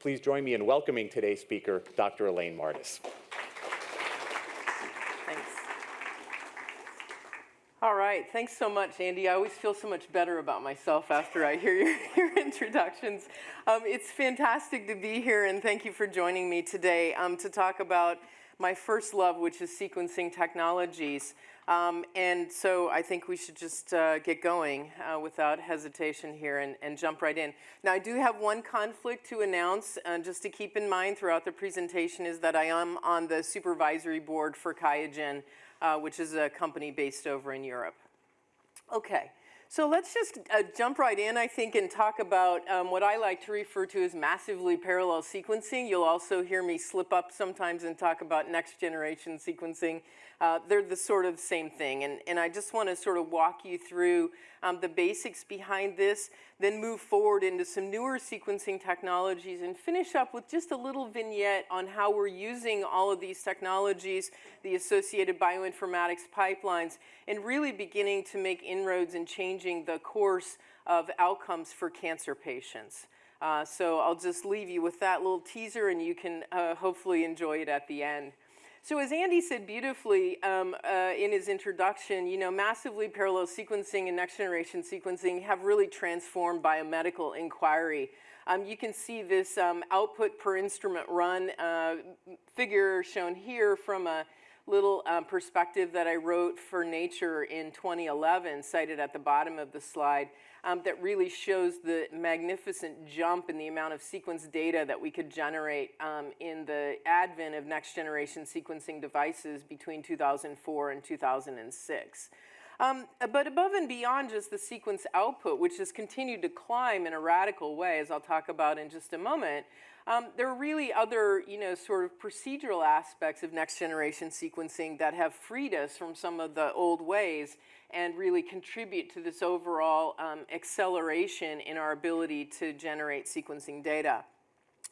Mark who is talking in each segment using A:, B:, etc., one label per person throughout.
A: Please join me in welcoming today's speaker, Dr. Elaine Mardis.
B: Thanks. All right, thanks so much, Andy. I always feel so much better about myself after I hear your, your introductions. Um, it's fantastic to be here, and thank you for joining me today um, to talk about my first love, which is sequencing technologies. Um, and so I think we should just uh, get going uh, without hesitation here and, and, jump right in. Now I do have one conflict to announce, uh, just to keep in mind throughout the presentation, is that I am on the supervisory board for QIAGEN, uh, which is a company based over in Europe. Okay. So let's just uh, jump right in, I think, and talk about um, what I like to refer to as massively parallel sequencing. You'll also hear me slip up sometimes and talk about next generation sequencing. Uh, they're the sort of same thing. And, and I just want to sort of walk you through um, the basics behind this, then move forward into some newer sequencing technologies and finish up with just a little vignette on how we're using all of these technologies, the associated bioinformatics pipelines, and really beginning to make inroads in changing the course of outcomes for cancer patients. Uh, so I'll just leave you with that little teaser and you can uh, hopefully enjoy it at the end. So as Andy said beautifully um, uh, in his introduction, you know, massively parallel sequencing and next generation sequencing have really transformed biomedical inquiry. Um, you can see this um, output per instrument run uh, figure shown here from a little um, perspective that I wrote for Nature in 2011, cited at the bottom of the slide um, that really shows the magnificent jump in the amount of sequence data that we could generate um, in the advent of next generation sequencing devices between 2004 and 2006. Um, but above and beyond just the sequence output, which has continued to climb in a radical way, as I'll talk about in just a moment, um, there are really other, you know, sort of procedural aspects of next generation sequencing that have freed us from some of the old ways and really contribute to this overall um, acceleration in our ability to generate sequencing data.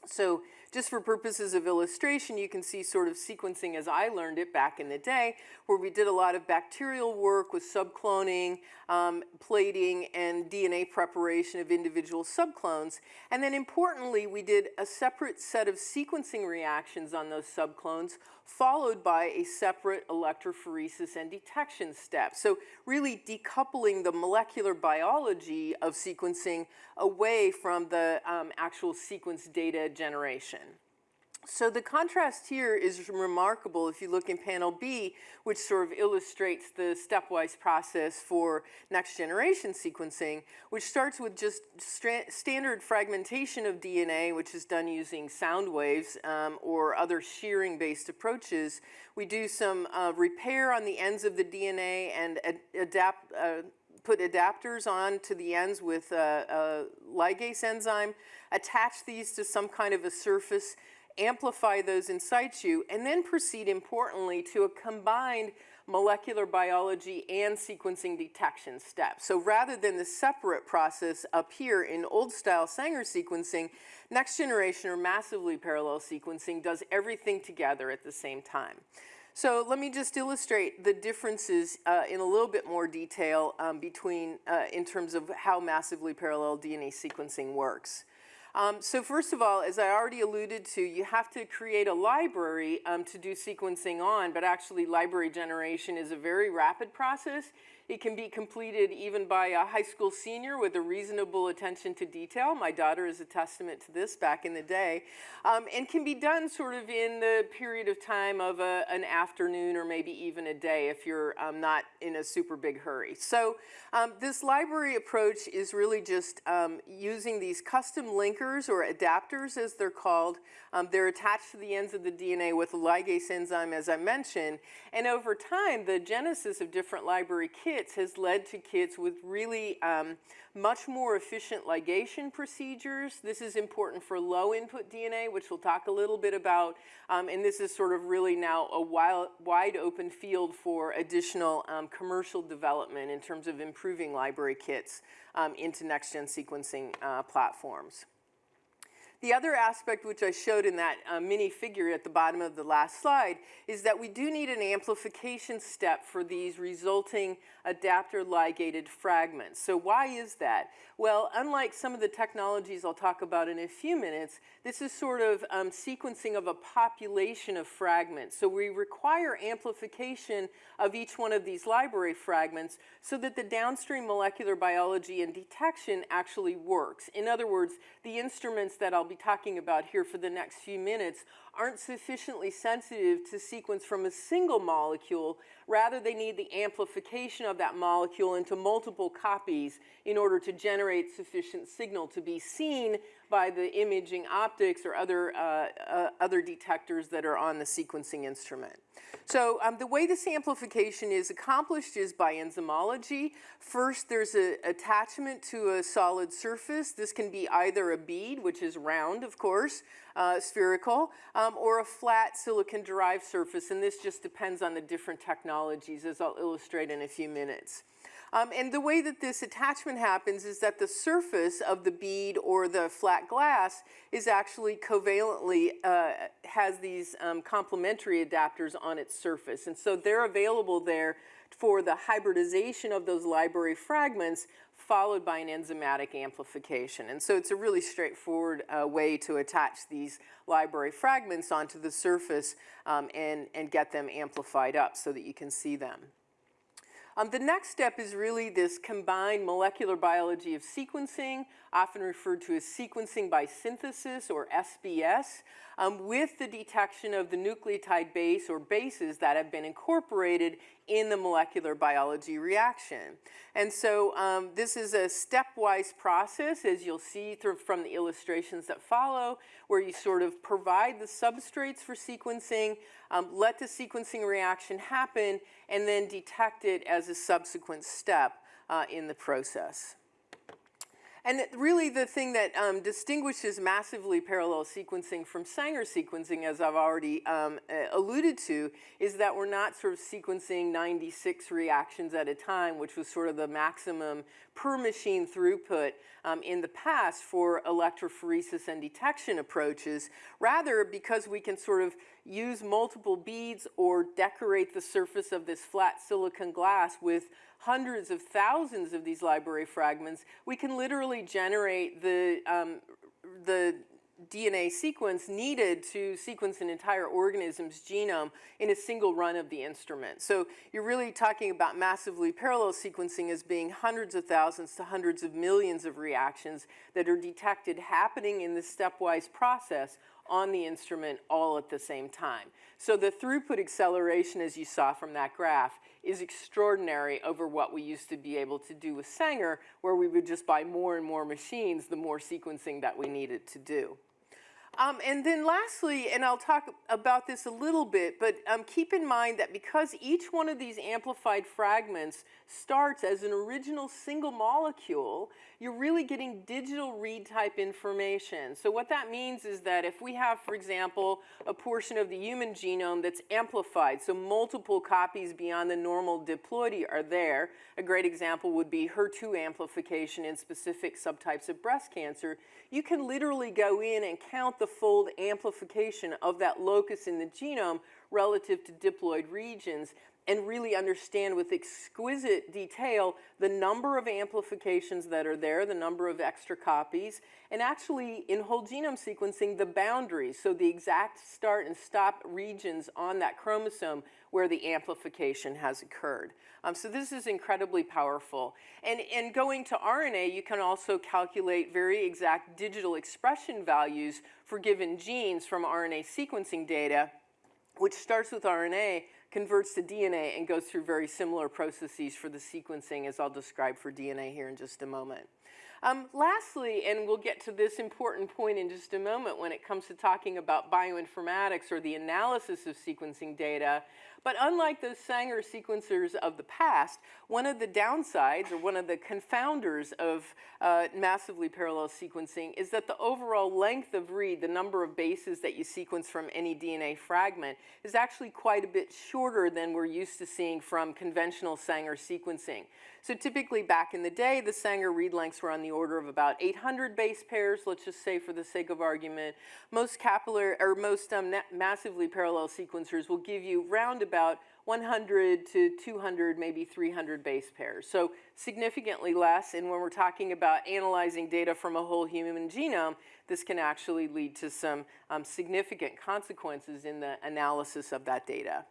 B: So just for purposes of illustration, you can see sort of sequencing as I learned it back in the day, where we did a lot of bacterial work with subcloning, um, plating, and DNA preparation of individual subclones. And then importantly, we did a separate set of sequencing reactions on those subclones followed by a separate electrophoresis and detection step. So really decoupling the molecular biology of sequencing away from the um, actual sequence data generation. So the contrast here is remarkable if you look in panel B, which sort of illustrates the stepwise process for next generation sequencing, which starts with just standard fragmentation of DNA, which is done using sound waves um, or other shearing based approaches. We do some uh, repair on the ends of the DNA and ad adapt, uh, put adapters on to the ends with a, a ligase enzyme, attach these to some kind of a surface amplify those in situ, and then proceed importantly to a combined molecular biology and sequencing detection step. So rather than the separate process up here in old style Sanger sequencing, next generation or massively parallel sequencing does everything together at the same time. So let me just illustrate the differences uh, in a little bit more detail um, between, uh, in terms of how massively parallel DNA sequencing works. Um, so first of all, as I already alluded to, you have to create a library um, to do sequencing on, but actually library generation is a very rapid process. It can be completed even by a high school senior with a reasonable attention to detail. My daughter is a testament to this back in the day. Um, and can be done sort of in the period of time of a, an afternoon or maybe even a day if you're um, not in a super big hurry. So um, this library approach is really just um, using these custom linkers or adapters as they're called. Um, they're attached to the ends of the DNA with a ligase enzyme as I mentioned. And over time, the genesis of different library kits has led to kits with really um, much more efficient ligation procedures. This is important for low input DNA, which we'll talk a little bit about. Um, and this is sort of really now a wild, wide open field for additional um, commercial development in terms of improving library kits um, into next-gen sequencing uh, platforms. The other aspect which I showed in that uh, mini figure at the bottom of the last slide is that we do need an amplification step for these resulting adapter ligated fragments. So why is that? Well, unlike some of the technologies I'll talk about in a few minutes, this is sort of um, sequencing of a population of fragments. So we require amplification of each one of these library fragments so that the downstream molecular biology and detection actually works. In other words, the instruments that I'll be talking about here for the next few minutes aren't sufficiently sensitive to sequence from a single molecule. Rather, they need the amplification of that molecule into multiple copies in order to generate sufficient signal to be seen by the imaging optics or other, uh, uh, other detectors that are on the sequencing instrument. So um, the way this amplification is accomplished is by enzymology. First, there's an attachment to a solid surface. This can be either a bead, which is round, of course, uh, spherical, um, or a flat silicon-derived surface, and this just depends on the different technologies, as I'll illustrate in a few minutes. Um, and the way that this attachment happens is that the surface of the bead or the flat glass is actually covalently, uh, has these um, complementary adapters on its surface. And so they're available there for the hybridization of those library fragments followed by an enzymatic amplification. And so it's a really straightforward uh, way to attach these library fragments onto the surface um, and, and get them amplified up so that you can see them. Um, the next step is really this combined molecular biology of sequencing, often referred to as sequencing by synthesis or SBS, um, with the detection of the nucleotide base or bases that have been incorporated in the molecular biology reaction. And so um, this is a stepwise process, as you'll see from the illustrations that follow, where you sort of provide the substrates for sequencing, um, let the sequencing reaction happen, and then detect it as a subsequent step uh, in the process. And really the thing that um, distinguishes massively parallel sequencing from Sanger sequencing, as I've already um, alluded to, is that we're not sort of sequencing 96 reactions at a time, which was sort of the maximum per machine throughput um, in the past for electrophoresis and detection approaches. Rather, because we can sort of use multiple beads or decorate the surface of this flat silicon glass with hundreds of thousands of these library fragments, we can literally generate the, um, the DNA sequence needed to sequence an entire organism's genome in a single run of the instrument. So you're really talking about massively parallel sequencing as being hundreds of thousands to hundreds of millions of reactions that are detected happening in this stepwise process on the instrument all at the same time. So the throughput acceleration, as you saw from that graph, is extraordinary over what we used to be able to do with Sanger, where we would just buy more and more machines the more sequencing that we needed to do. Um, and then lastly, and I'll talk about this a little bit, but um, keep in mind that because each one of these amplified fragments starts as an original single molecule, you're really getting digital read type information. So what that means is that if we have, for example, a portion of the human genome that's amplified, so multiple copies beyond the normal diploidy are there, a great example would be HER2 amplification in specific subtypes of breast cancer, you can literally go in and count the fold amplification of that locus in the genome relative to diploid regions and really understand with exquisite detail the number of amplifications that are there, the number of extra copies, and actually in whole genome sequencing, the boundaries, so the exact start and stop regions on that chromosome where the amplification has occurred. Um, so this is incredibly powerful. And, and going to RNA, you can also calculate very exact digital expression values for given genes from RNA sequencing data, which starts with RNA, converts to DNA, and goes through very similar processes for the sequencing as I'll describe for DNA here in just a moment. Um, lastly, and we'll get to this important point in just a moment when it comes to talking about bioinformatics or the analysis of sequencing data, but unlike those Sanger sequencers of the past, one of the downsides or one of the confounders of uh, massively parallel sequencing is that the overall length of read, the number of bases that you sequence from any DNA fragment, is actually quite a bit shorter than we're used to seeing from conventional Sanger sequencing. So typically back in the day, the Sanger read lengths were on the order of about 800 base pairs, let's just say for the sake of argument. Most capillary, or most um, massively parallel sequencers will give you round about 100 to 200, maybe 300 base pairs. So significantly less, and when we're talking about analyzing data from a whole human genome, this can actually lead to some um, significant consequences in the analysis of that data.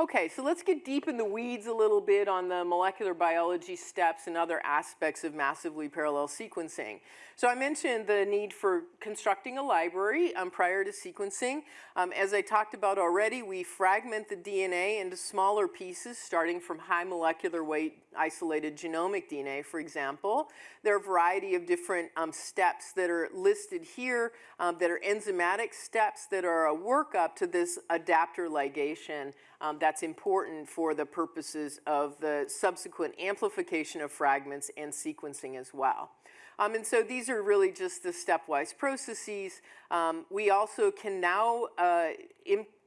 B: Okay, so let's get deep in the weeds a little bit on the molecular biology steps and other aspects of massively parallel sequencing. So I mentioned the need for constructing a library um, prior to sequencing. Um, as I talked about already, we fragment the DNA into smaller pieces starting from high molecular weight isolated genomic DNA, for example. There are a variety of different um, steps that are listed here um, that are enzymatic steps that are a workup to this adapter ligation um, that's important for the purposes of the subsequent amplification of fragments and sequencing as well. Um, and so these are really just the stepwise processes. Um, we also can now uh,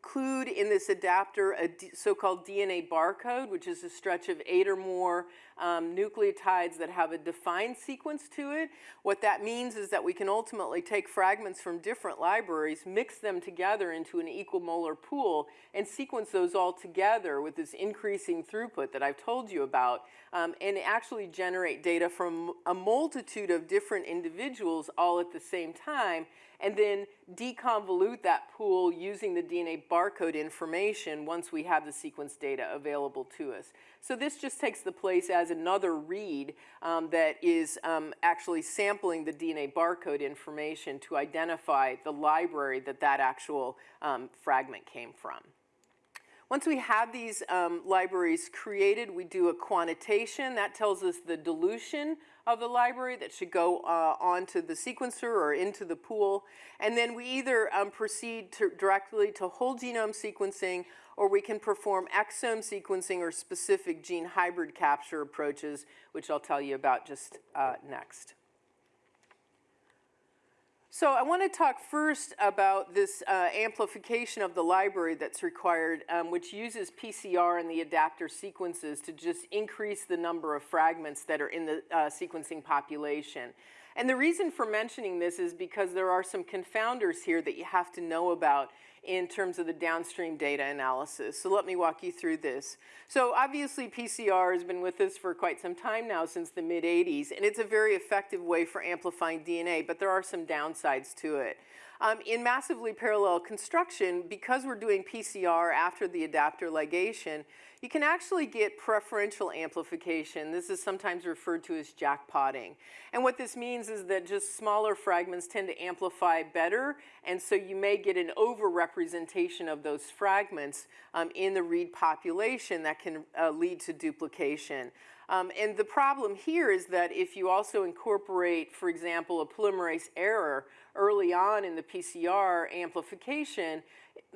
B: include in this adapter a so-called DNA barcode, which is a stretch of eight or more um, nucleotides that have a defined sequence to it. What that means is that we can ultimately take fragments from different libraries, mix them together into an equimolar pool, and sequence those all together with this increasing throughput that I've told you about, um, and actually generate data from a multitude of different individuals all at the same time and then deconvolute that pool using the DNA barcode information once we have the sequence data available to us. So this just takes the place as another read um, that is um, actually sampling the DNA barcode information to identify the library that that actual um, fragment came from. Once we have these um, libraries created, we do a quantitation. That tells us the dilution of the library that should go uh, onto the sequencer or into the pool. And then we either um, proceed to directly to whole genome sequencing or we can perform exome sequencing or specific gene hybrid capture approaches, which I'll tell you about just uh, next. So I want to talk first about this uh, amplification of the library that's required, um, which uses PCR and the adapter sequences to just increase the number of fragments that are in the uh, sequencing population. And the reason for mentioning this is because there are some confounders here that you have to know about in terms of the downstream data analysis. So let me walk you through this. So obviously PCR has been with us for quite some time now, since the mid 80s, and it's a very effective way for amplifying DNA, but there are some downsides to it. Um, in massively parallel construction, because we're doing PCR after the adapter ligation, you can actually get preferential amplification. This is sometimes referred to as jackpotting. And what this means is that just smaller fragments tend to amplify better, and so you may get an overrepresentation of those fragments um, in the read population that can uh, lead to duplication. Um, and the problem here is that if you also incorporate, for example, a polymerase error early on in the PCR amplification,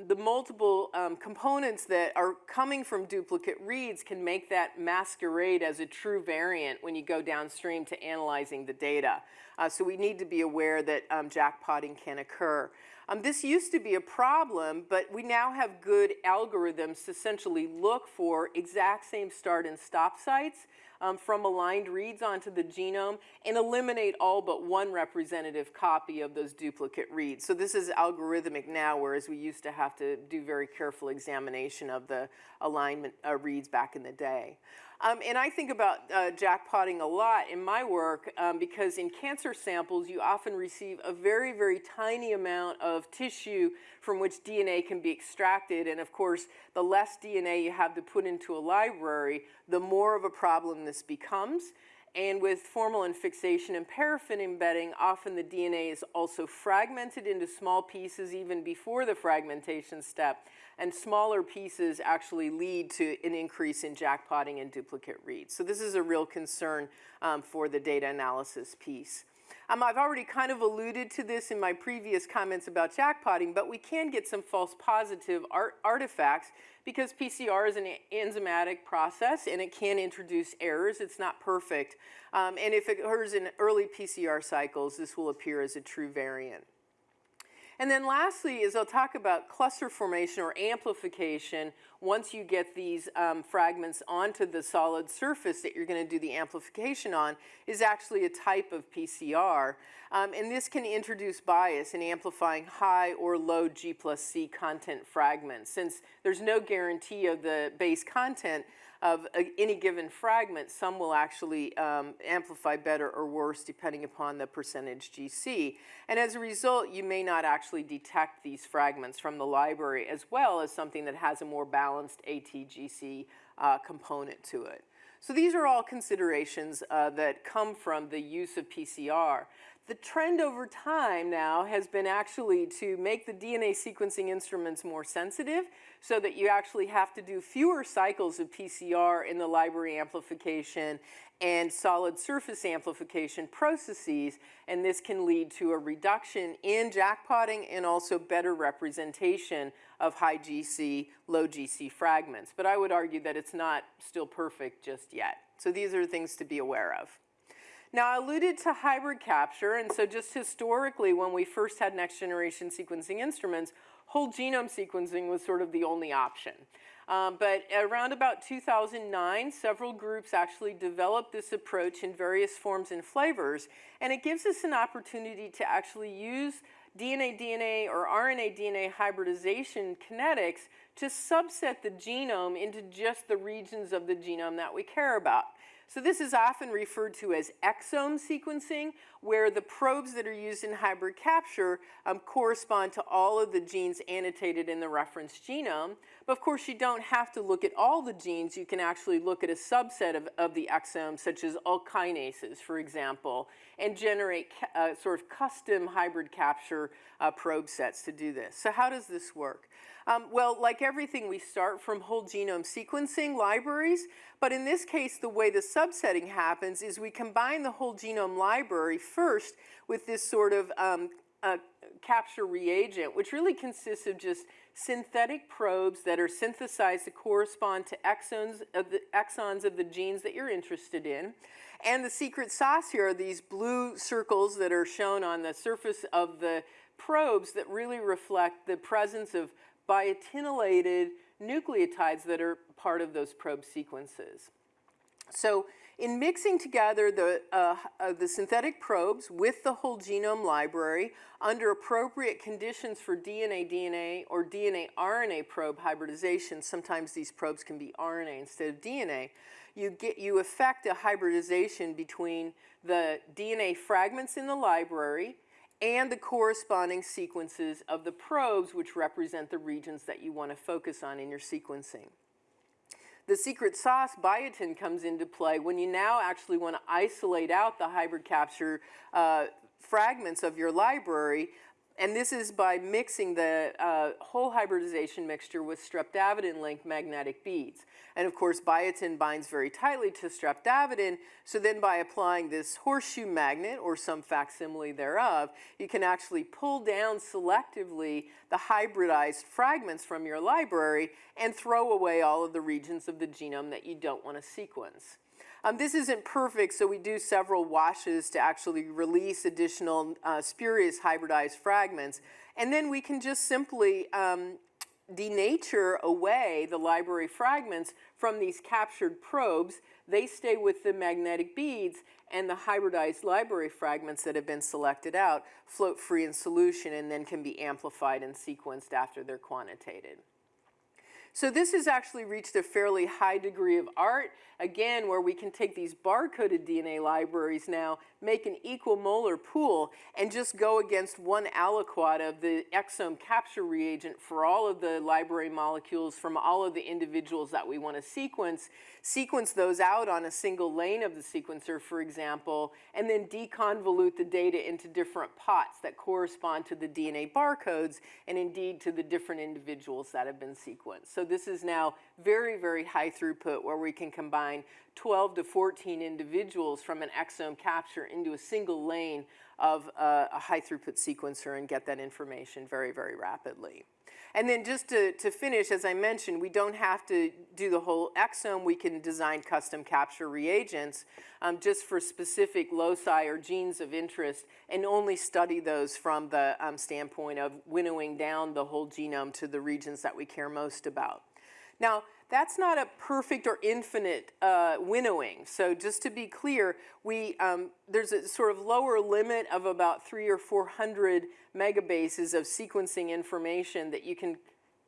B: the multiple um, components that are coming from duplicate reads can make that masquerade as a true variant when you go downstream to analyzing the data. Uh, so we need to be aware that um, jackpotting can occur. Um, this used to be a problem, but we now have good algorithms to essentially look for exact same start and stop sites um, from aligned reads onto the genome and eliminate all but one representative copy of those duplicate reads. So this is algorithmic now, whereas we used to have to do very careful examination of the alignment uh, reads back in the day. Um, and I think about uh, jackpotting a lot in my work um, because in cancer samples, you often receive a very, very tiny amount of tissue from which DNA can be extracted. And of course, the less DNA you have to put into a library, the more of a problem this becomes. And with formalin fixation and paraffin embedding, often the DNA is also fragmented into small pieces even before the fragmentation step. And smaller pieces actually lead to an increase in jackpotting and duplicate reads. So this is a real concern um, for the data analysis piece. Um, I've already kind of alluded to this in my previous comments about jackpotting, but we can get some false positive art artifacts because PCR is an enzymatic process and it can introduce errors. It's not perfect. Um, and if it occurs in early PCR cycles, this will appear as a true variant. And then lastly is I'll talk about cluster formation or amplification once you get these um, fragments onto the solid surface that you're going to do the amplification on is actually a type of PCR. Um, and this can introduce bias in amplifying high or low G plus C content fragments. Since there's no guarantee of the base content, of a, any given fragment, some will actually um, amplify better or worse depending upon the percentage GC. And as a result, you may not actually detect these fragments from the library as well as something that has a more balanced ATGC uh, component to it. So these are all considerations uh, that come from the use of PCR. The trend over time now has been actually to make the DNA sequencing instruments more sensitive so that you actually have to do fewer cycles of PCR in the library amplification and solid surface amplification processes, and this can lead to a reduction in jackpotting and also better representation of high GC, low GC fragments. But I would argue that it's not still perfect just yet. So these are things to be aware of. Now, I alluded to hybrid capture, and so just historically, when we first had next generation sequencing instruments, whole genome sequencing was sort of the only option. Um, but around about 2009, several groups actually developed this approach in various forms and flavors, and it gives us an opportunity to actually use DNA-DNA or RNA-DNA hybridization kinetics to subset the genome into just the regions of the genome that we care about. So this is often referred to as exome sequencing, where the probes that are used in hybrid capture um, correspond to all of the genes annotated in the reference genome. But of course, you don't have to look at all the genes. You can actually look at a subset of, of the exome, such as all kinases, for example, and generate uh, sort of custom hybrid capture uh, probe sets to do this. So how does this work? Um, well, like everything, we start from whole genome sequencing libraries, but in this case, the way the subsetting happens is we combine the whole genome library first with this sort of um, capture reagent, which really consists of just synthetic probes that are synthesized to correspond to exons of the, exons of the genes that you're interested in. And the secret sauce here are these blue circles that are shown on the surface of the probes that really reflect the presence of biotinylated nucleotides that are part of those probe sequences. So in mixing together the, uh, uh, the synthetic probes with the whole genome library under appropriate conditions for DNA-DNA or DNA-RNA probe hybridization, sometimes these probes can be RNA instead of DNA, you, get, you affect a hybridization between the DNA fragments in the library and the corresponding sequences of the probes which represent the regions that you want to focus on in your sequencing. The secret sauce biotin comes into play when you now actually want to isolate out the hybrid capture uh, fragments of your library and this is by mixing the uh, whole hybridization mixture with streptavidin-linked magnetic beads. And of course, biotin binds very tightly to streptavidin, so then by applying this horseshoe magnet, or some facsimile thereof, you can actually pull down selectively the hybridized fragments from your library and throw away all of the regions of the genome that you don't want to sequence. Um, this isn't perfect, so we do several washes to actually release additional uh, spurious hybridized fragments. And then we can just simply um, denature away the library fragments from these captured probes. They stay with the magnetic beads and the hybridized library fragments that have been selected out float free in solution and then can be amplified and sequenced after they're quantitated. So this has actually reached a fairly high degree of art, again, where we can take these barcoded DNA libraries now, make an equimolar pool, and just go against one aliquot of the exome capture reagent for all of the library molecules from all of the individuals that we want to sequence, sequence those out on a single lane of the sequencer, for example, and then deconvolute the data into different pots that correspond to the DNA barcodes and indeed to the different individuals that have been sequenced. So this is now very, very high throughput where we can combine 12 to 14 individuals from an exome capture into a single lane of uh, a high throughput sequencer and get that information very, very rapidly. And then just to, to finish, as I mentioned, we don't have to do the whole exome. We can design custom capture reagents um, just for specific loci or genes of interest and only study those from the um, standpoint of winnowing down the whole genome to the regions that we care most about. Now, that's not a perfect or infinite uh, winnowing. So just to be clear, we, um, there's a sort of lower limit of about three or 400 megabases of sequencing information that you can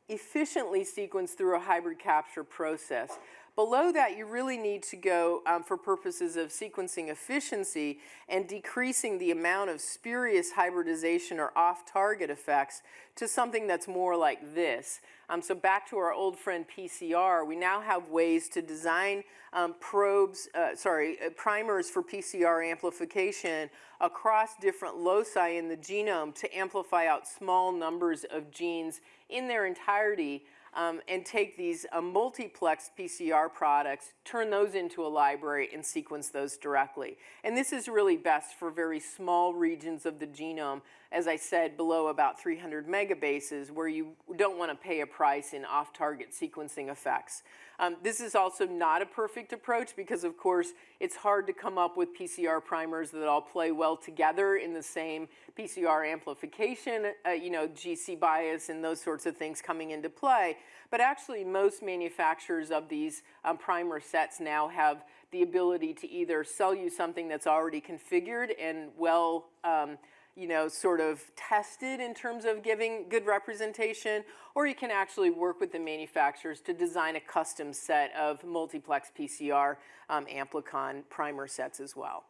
B: efficiently sequence through a hybrid capture process. Below that, you really need to go um, for purposes of sequencing efficiency and decreasing the amount of spurious hybridization or off-target effects to something that's more like this. Um, so back to our old friend PCR, we now have ways to design um, probes, uh, sorry, uh, primers for PCR amplification across different loci in the genome to amplify out small numbers of genes in their entirety um, and take these uh, multiplex PCR products, turn those into a library, and sequence those directly. And this is really best for very small regions of the genome, as I said, below about 300 megabases, where you don't want to pay a price in off-target sequencing effects. Um, this is also not a perfect approach because, of course, it's hard to come up with PCR primers that all play well together in the same PCR amplification, uh, you know, GC bias and those sorts of things coming into play. But actually, most manufacturers of these um, primer sets now have the ability to either sell you something that's already configured and well um, you know, sort of tested in terms of giving good representation, or you can actually work with the manufacturers to design a custom set of multiplex PCR um, amplicon primer sets as well.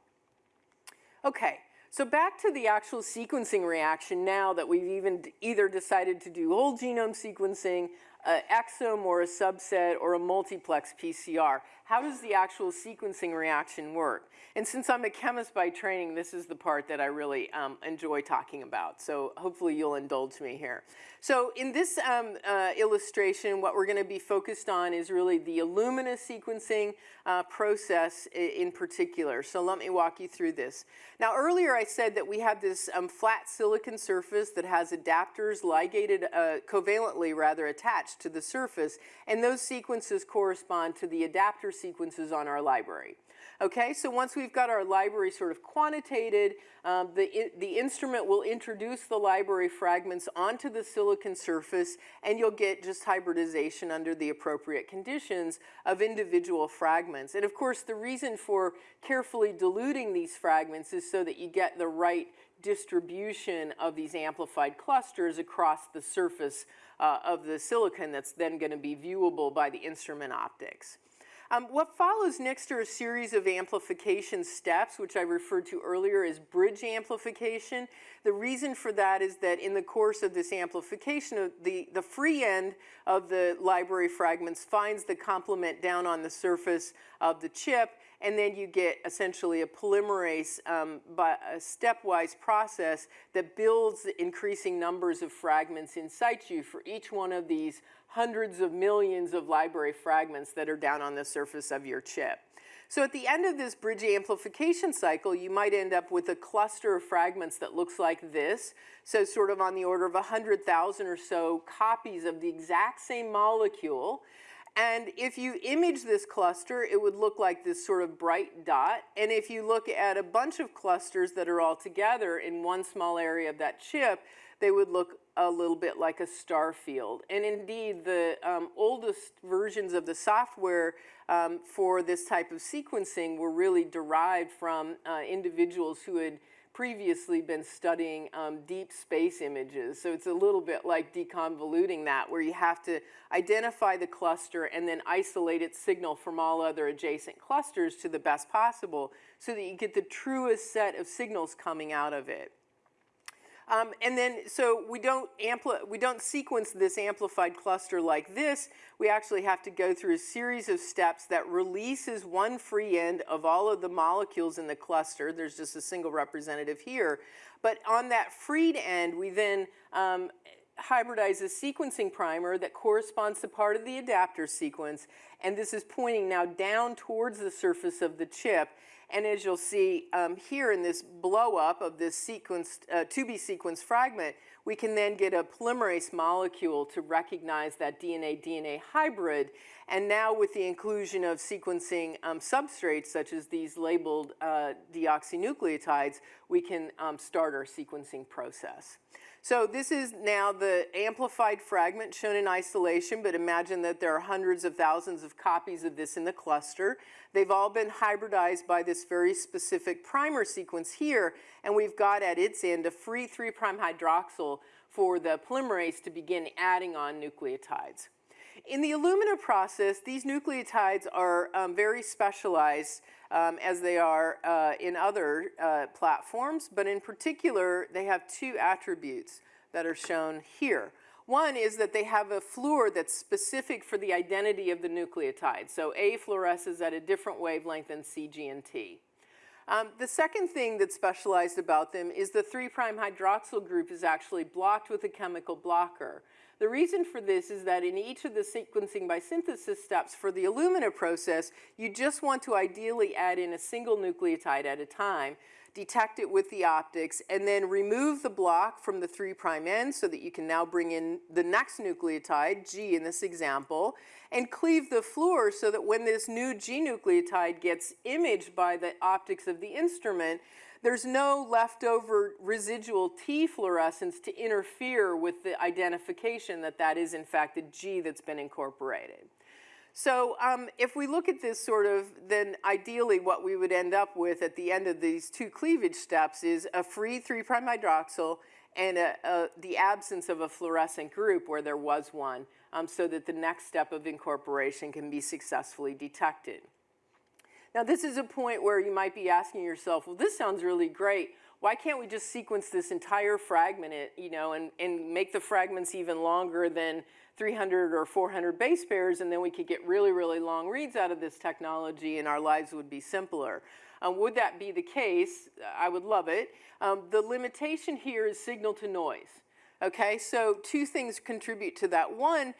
B: Okay, so back to the actual sequencing reaction now that we've even either decided to do whole genome sequencing, uh, exome or a subset or a multiplex PCR. How does the actual sequencing reaction work? And since I'm a chemist by training, this is the part that I really um, enjoy talking about. So hopefully you'll indulge me here. So in this um, uh, illustration, what we're going to be focused on is really the Illumina sequencing uh, process in particular. So let me walk you through this. Now earlier I said that we have this um, flat silicon surface that has adapters ligated uh, covalently rather attached to the surface, and those sequences correspond to the adapter sequences on our library. Okay, so once we've got our library sort of quantitated, um, the, the instrument will introduce the library fragments onto the silicon surface and you'll get just hybridization under the appropriate conditions of individual fragments. And of course, the reason for carefully diluting these fragments is so that you get the right distribution of these amplified clusters across the surface uh, of the silicon that's then going to be viewable by the instrument optics. Um, what follows next are a series of amplification steps, which I referred to earlier as bridge amplification. The reason for that is that in the course of this amplification, the, the free end of the library fragments finds the complement down on the surface of the chip, and then you get essentially a polymerase um, by a stepwise process that builds increasing numbers of fragments in situ for each one of these hundreds of millions of library fragments that are down on the surface of your chip. So at the end of this bridge amplification cycle, you might end up with a cluster of fragments that looks like this. So sort of on the order of 100,000 or so copies of the exact same molecule. And if you image this cluster, it would look like this sort of bright dot. And if you look at a bunch of clusters that are all together in one small area of that chip, they would look a little bit like a star field. And indeed, the um, oldest versions of the software um, for this type of sequencing were really derived from uh, individuals who had previously been studying um, deep space images. So it's a little bit like deconvoluting that, where you have to identify the cluster and then isolate its signal from all other adjacent clusters to the best possible so that you get the truest set of signals coming out of it. Um, and then, so we don't, we don't sequence this amplified cluster like this. We actually have to go through a series of steps that releases one free end of all of the molecules in the cluster. There's just a single representative here. But on that freed end, we then um, hybridize a sequencing primer that corresponds to part of the adapter sequence, and this is pointing now down towards the surface of the chip. And as you'll see um, here in this blow up of this sequenced, uh, to be sequenced fragment, we can then get a polymerase molecule to recognize that DNA-DNA hybrid. And now with the inclusion of sequencing um, substrates such as these labeled uh, deoxynucleotides, we can um, start our sequencing process. So this is now the amplified fragment shown in isolation, but imagine that there are hundreds of thousands of copies of this in the cluster. They've all been hybridized by this very specific primer sequence here, and we've got at its end a free 3' hydroxyl for the polymerase to begin adding on nucleotides. In the Illumina process, these nucleotides are um, very specialized um, as they are uh, in other uh, platforms, but in particular, they have two attributes that are shown here. One is that they have a fluor that's specific for the identity of the nucleotide. So A fluoresces at a different wavelength than C, G, and T. Um, the second thing that's specialized about them is the 3' hydroxyl group is actually blocked with a chemical blocker. The reason for this is that in each of the sequencing by synthesis steps for the Illumina process, you just want to ideally add in a single nucleotide at a time, detect it with the optics, and then remove the block from the 3' prime end so that you can now bring in the next nucleotide, G in this example, and cleave the fluor so that when this new G nucleotide gets imaged by the optics of the instrument, there's no leftover residual T fluorescence to interfere with the identification that that is in fact a G that's been incorporated. So um, if we look at this sort of, then ideally what we would end up with at the end of these two cleavage steps is a free 3' hydroxyl and a, a, the absence of a fluorescent group where there was one um, so that the next step of incorporation can be successfully detected. Now this is a point where you might be asking yourself, well, this sounds really great. Why can't we just sequence this entire fragment, you know, and, and make the fragments even longer than 300 or 400 base pairs, and then we could get really, really long reads out of this technology and our lives would be simpler. Um, would that be the case? I would love it. Um, the limitation here is signal to noise. Okay, so two things contribute to that. One,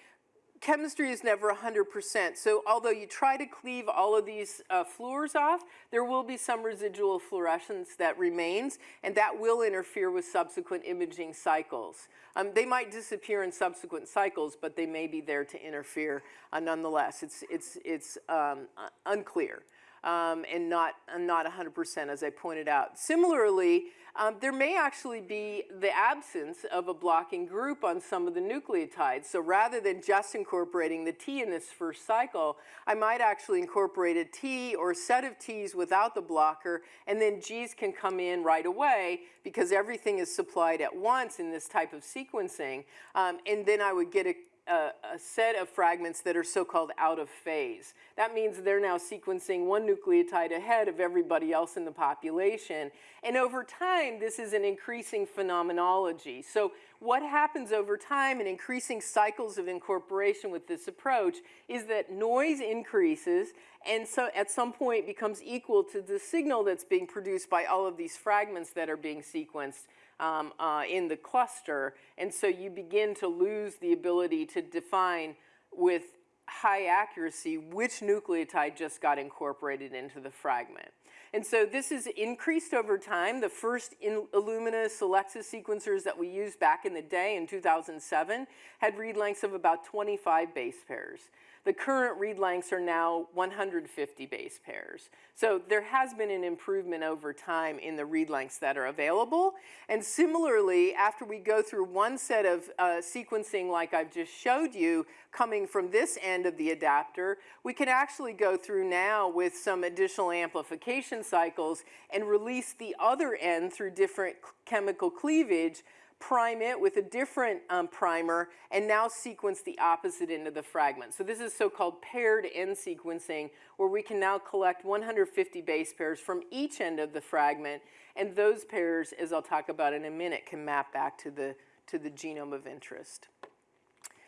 B: chemistry is never 100%. So although you try to cleave all of these uh, fluors off, there will be some residual fluorescence that remains, and that will interfere with subsequent imaging cycles. Um, they might disappear in subsequent cycles, but they may be there to interfere uh, nonetheless. It's, it's, it's um, unclear um, and not, not 100% as I pointed out. Similarly, um, there may actually be the absence of a blocking group on some of the nucleotides. So rather than just incorporating the T in this first cycle, I might actually incorporate a T or a set of Ts without the blocker, and then Gs can come in right away because everything is supplied at once in this type of sequencing. Um, and then I would get a a, a, set of fragments that are so-called out of phase. That means they're now sequencing one nucleotide ahead of everybody else in the population. And over time, this is an increasing phenomenology. So what happens over time in increasing cycles of incorporation with this approach is that noise increases and so at some point becomes equal to the signal that's being produced by all of these fragments that are being sequenced um, uh, in the cluster. And so you begin to lose the ability to define with high accuracy which nucleotide just got incorporated into the fragment. And so this is increased over time. The first Illumina Solexa sequencers that we used back in the day in 2007 had read lengths of about 25 base pairs. The current read lengths are now 150 base pairs. So there has been an improvement over time in the read lengths that are available. And similarly, after we go through one set of uh, sequencing like I've just showed you, coming from this end of the adapter, we can actually go through now with some additional amplification cycles and release the other end through different chemical cleavage prime it with a different um, primer, and now sequence the opposite end of the fragment. So this is so-called paired end sequencing, where we can now collect 150 base pairs from each end of the fragment, and those pairs, as I'll talk about in a minute, can map back to the, to the genome of interest.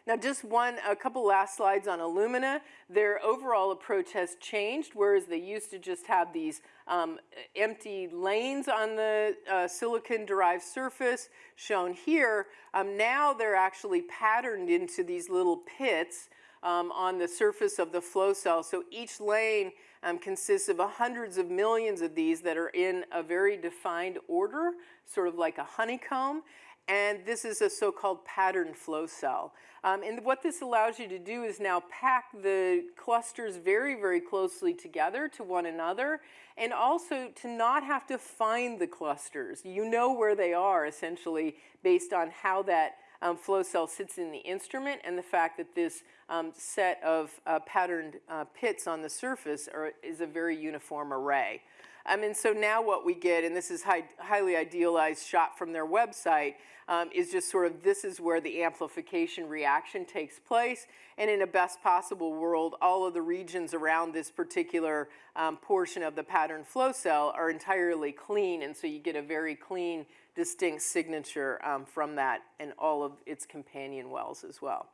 B: Now, just one, a couple last slides on Illumina. Their overall approach has changed, whereas they used to just have these um, empty lanes on the uh, silicon-derived surface shown here. Um, now they're actually patterned into these little pits um, on the surface of the flow cell. So each lane um, consists of hundreds of millions of these that are in a very defined order, sort of like a honeycomb and this is a so-called pattern flow cell. Um, and what this allows you to do is now pack the clusters very, very closely together to one another, and also to not have to find the clusters. You know where they are, essentially, based on how that um, flow cell sits in the instrument and the fact that this um, set of uh, patterned uh, pits on the surface are, is a very uniform array. Um, and so now what we get, and this is high, highly idealized shot from their website, um, is just sort of this is where the amplification reaction takes place. And in a best possible world, all of the regions around this particular um, portion of the pattern flow cell are entirely clean. And so you get a very clean, distinct signature um, from that and all of its companion wells as well.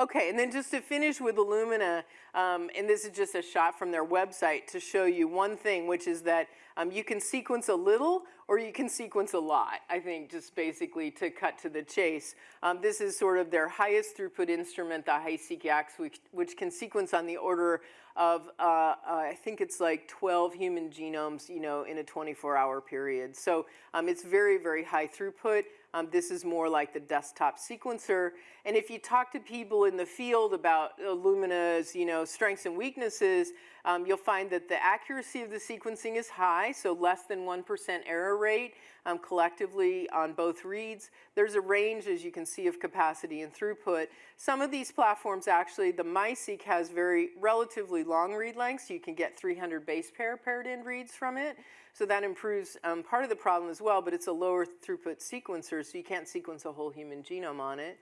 B: Okay, and then just to finish with Illumina, um, and this is just a shot from their website to show you one thing, which is that um, you can sequence a little or you can sequence a lot, I think, just basically to cut to the chase. Um, this is sort of their highest throughput instrument, the HiSeq-X, which, which can sequence on the order of, uh, uh, I think it's like 12 human genomes, you know, in a 24-hour period. So um, it's very, very high throughput. Um, this is more like the desktop sequencer. And if you talk to people in the field about Illumina's, you know, strengths and weaknesses, um, you'll find that the accuracy of the sequencing is high, so less than 1% error rate um, collectively on both reads. There's a range, as you can see, of capacity and throughput. Some of these platforms actually, the MiSeq has very relatively long read lengths. You can get 300 base pair paired end reads from it. So that improves um, part of the problem as well, but it's a lower throughput sequencer, so you can't sequence a whole human genome on it.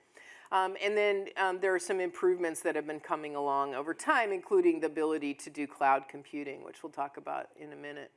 B: Um, and then um, there are some improvements that have been coming along over time, including the ability to do cloud computing, which we'll talk about in a minute.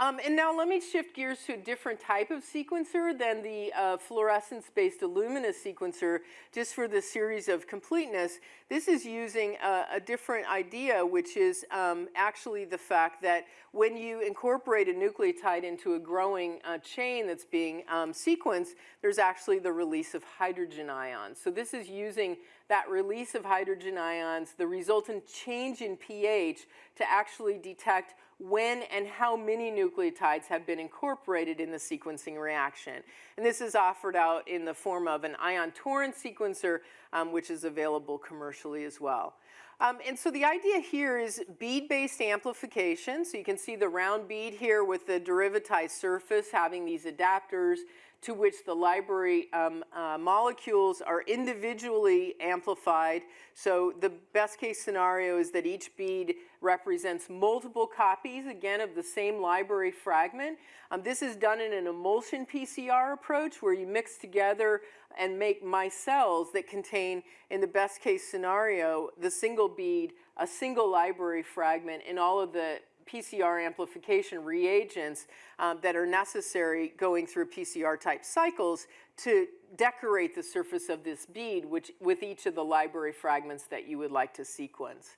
B: Um, and now let me shift gears to a different type of sequencer than the uh, fluorescence-based Illumina sequencer, just for the series of completeness. This is using a, a different idea, which is um, actually the fact that when you incorporate a nucleotide into a growing uh, chain that's being um, sequenced, there's actually the release of hydrogen ions. So this is using that release of hydrogen ions, the resultant change in pH to actually detect when and how many nucleotides have been incorporated in the sequencing reaction. And this is offered out in the form of an ion torrent sequencer, um, which is available commercially as well. Um, and so the idea here is bead-based amplification. So you can see the round bead here with the derivatized surface having these adapters to which the library um, uh, molecules are individually amplified. So the best case scenario is that each bead represents multiple copies, again, of the same library fragment. Um, this is done in an emulsion PCR approach where you mix together and make micelles that contain, in the best case scenario, the single bead, a single library fragment, and all of the PCR amplification reagents um, that are necessary going through PCR type cycles to decorate the surface of this bead which, with each of the library fragments that you would like to sequence.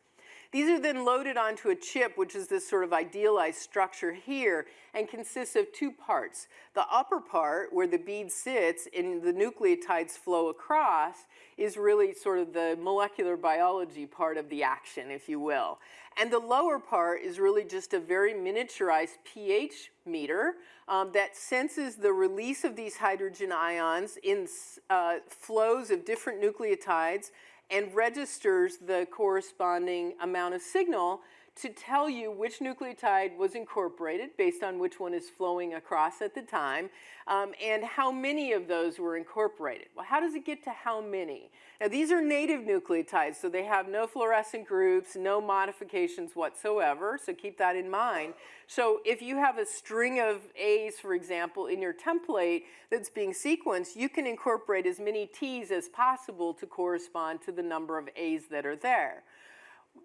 B: These are then loaded onto a chip, which is this sort of idealized structure here, and consists of two parts. The upper part, where the bead sits and the nucleotides flow across, is really sort of the molecular biology part of the action, if you will. And the lower part is really just a very miniaturized pH meter um, that senses the release of these hydrogen ions in uh, flows of different nucleotides and registers the corresponding amount of signal to tell you which nucleotide was incorporated based on which one is flowing across at the time um, and how many of those were incorporated. Well, how does it get to how many? Now, these are native nucleotides, so they have no fluorescent groups, no modifications whatsoever, so keep that in mind. So if you have a string of A's, for example, in your template that's being sequenced, you can incorporate as many T's as possible to correspond to the number of A's that are there.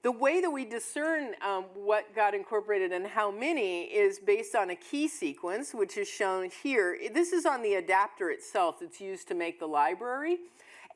B: The way that we discern um, what got incorporated and how many is based on a key sequence, which is shown here. This is on the adapter itself that's used to make the library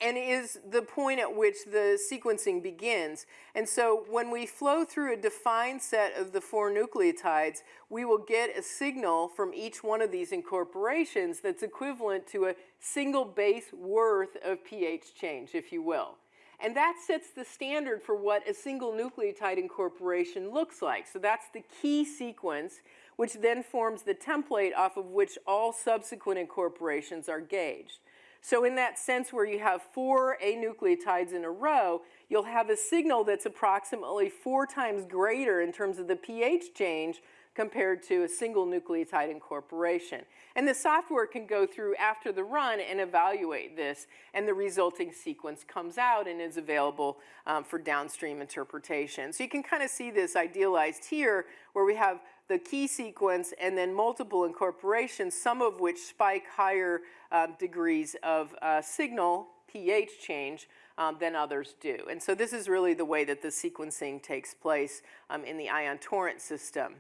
B: and is the point at which the sequencing begins. And so when we flow through a defined set of the four nucleotides, we will get a signal from each one of these incorporations that's equivalent to a single base worth of pH change, if you will. And that sets the standard for what a single nucleotide incorporation looks like. So that's the key sequence, which then forms the template off of which all subsequent incorporations are gauged. So in that sense where you have four anucleotides in a row, you'll have a signal that's approximately four times greater in terms of the pH change compared to a single nucleotide incorporation. And the software can go through after the run and evaluate this, and the resulting sequence comes out and is available um, for downstream interpretation. So you can kind of see this idealized here, where we have the key sequence and then multiple incorporations, some of which spike higher um, degrees of uh, signal pH change um, than others do. And so this is really the way that the sequencing takes place um, in the ion torrent system.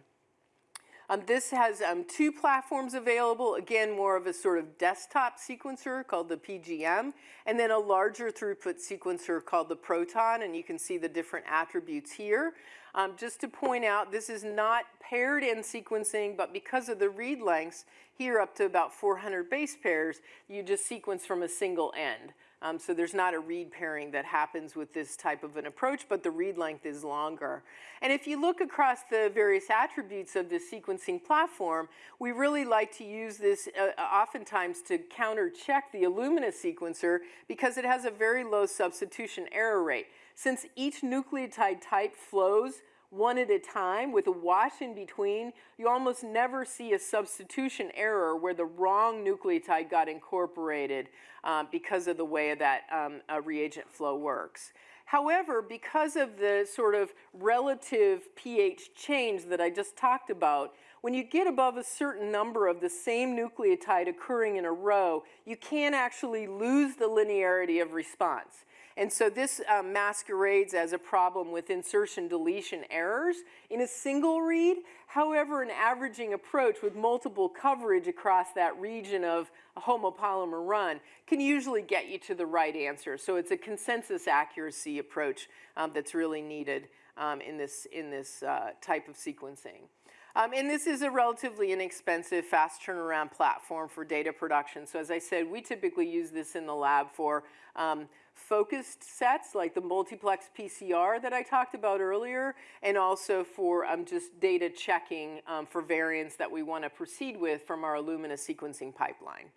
B: Um, this has um, two platforms available, again, more of a sort of desktop sequencer called the PGM, and then a larger throughput sequencer called the Proton, and you can see the different attributes here. Um, just to point out, this is not paired end sequencing, but because of the read lengths, here up to about 400 base pairs, you just sequence from a single end. Um, so there's not a read pairing that happens with this type of an approach, but the read length is longer. And if you look across the various attributes of this sequencing platform, we really like to use this uh, oftentimes to counter check the Illumina sequencer because it has a very low substitution error rate. Since each nucleotide type flows one at a time with a wash in between, you almost never see a substitution error where the wrong nucleotide got incorporated um, because of the way that um, reagent flow works. However, because of the sort of relative pH change that I just talked about, when you get above a certain number of the same nucleotide occurring in a row, you can actually lose the linearity of response. And so this um, masquerades as a problem with insertion deletion errors in a single read. However, an averaging approach with multiple coverage across that region of a homopolymer run can usually get you to the right answer. So it's a consensus accuracy approach um, that's really needed um, in this, in this uh, type of sequencing. Um, and this is a relatively inexpensive, fast turnaround platform for data production. So as I said, we typically use this in the lab for um, focused sets like the multiplex PCR that I talked about earlier, and also for um, just data checking um, for variants that we want to proceed with from our Illumina sequencing pipeline.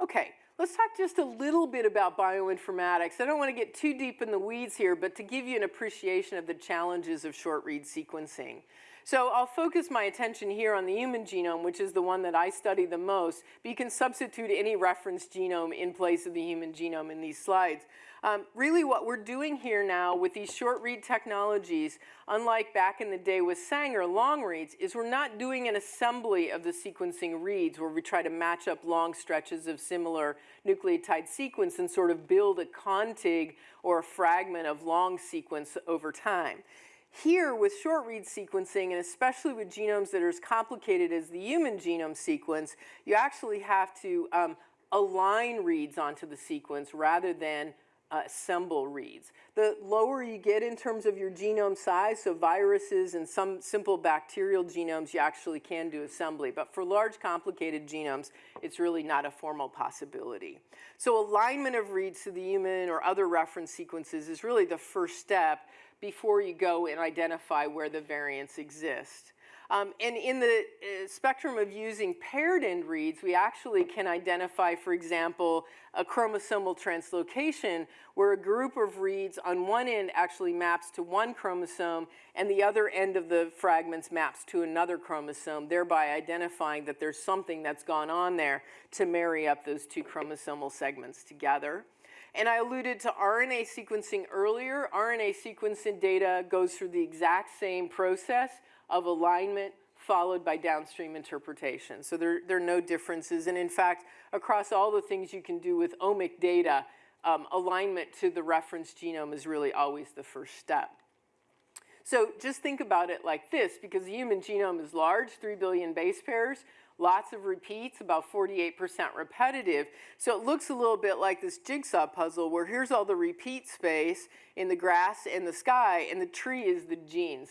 B: Okay, let's talk just a little bit about bioinformatics. I don't want to get too deep in the weeds here, but to give you an appreciation of the challenges of short read sequencing. So I'll focus my attention here on the human genome, which is the one that I study the most, but you can substitute any reference genome in place of the human genome in these slides. Um, really what we're doing here now with these short read technologies, unlike back in the day with Sanger long reads, is we're not doing an assembly of the sequencing reads where we try to match up long stretches of similar nucleotide sequence and sort of build a contig or a fragment of long sequence over time. Here, with short read sequencing, and especially with genomes that are as complicated as the human genome sequence, you actually have to um, align reads onto the sequence rather than uh, assemble reads. The lower you get in terms of your genome size, so viruses and some simple bacterial genomes, you actually can do assembly. But for large complicated genomes, it's really not a formal possibility. So alignment of reads to the human or other reference sequences is really the first step before you go and identify where the variants exist. Um, and in the uh, spectrum of using paired end reads, we actually can identify, for example, a chromosomal translocation where a group of reads on one end actually maps to one chromosome and the other end of the fragments maps to another chromosome, thereby identifying that there's something that's gone on there to marry up those two chromosomal segments together. And I alluded to RNA sequencing earlier. RNA sequencing data goes through the exact same process of alignment followed by downstream interpretation. So there, there are no differences. And in fact, across all the things you can do with omic data, um, alignment to the reference genome is really always the first step. So just think about it like this, because the human genome is large, 3 billion base pairs, lots of repeats, about 48% repetitive. So it looks a little bit like this jigsaw puzzle where here's all the repeat space in the grass and the sky, and the tree is the genes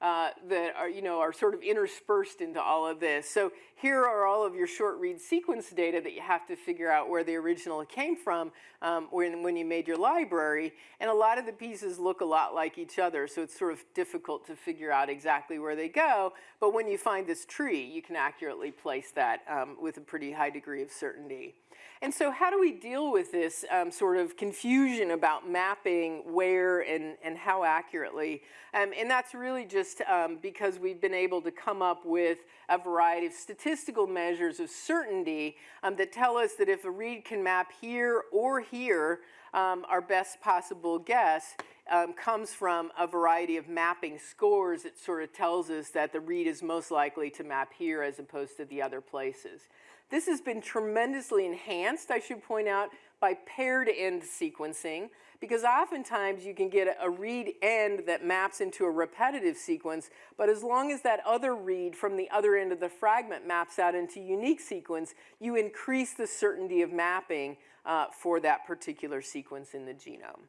B: uh, that are, you know, are sort of interspersed into all of this. So here are all of your short read sequence data that you have to figure out where the original came from um, when, when you made your library. And a lot of the pieces look a lot like each other, so it's sort of difficult to figure out exactly where they go. But when you find this tree, you can accurately place that um, with a pretty high degree of certainty. And so how do we deal with this um, sort of confusion about mapping where and, and how accurately? Um, and that's really just um, because we've been able to come up with a variety of statistical measures of certainty um, that tell us that if a read can map here or here, um, our best possible guess um, comes from a variety of mapping scores that sort of tells us that the read is most likely to map here as opposed to the other places. This has been tremendously enhanced, I should point out, by paired end sequencing, because oftentimes you can get a read end that maps into a repetitive sequence, but as long as that other read from the other end of the fragment maps out into unique sequence, you increase the certainty of mapping uh, for that particular sequence in the genome.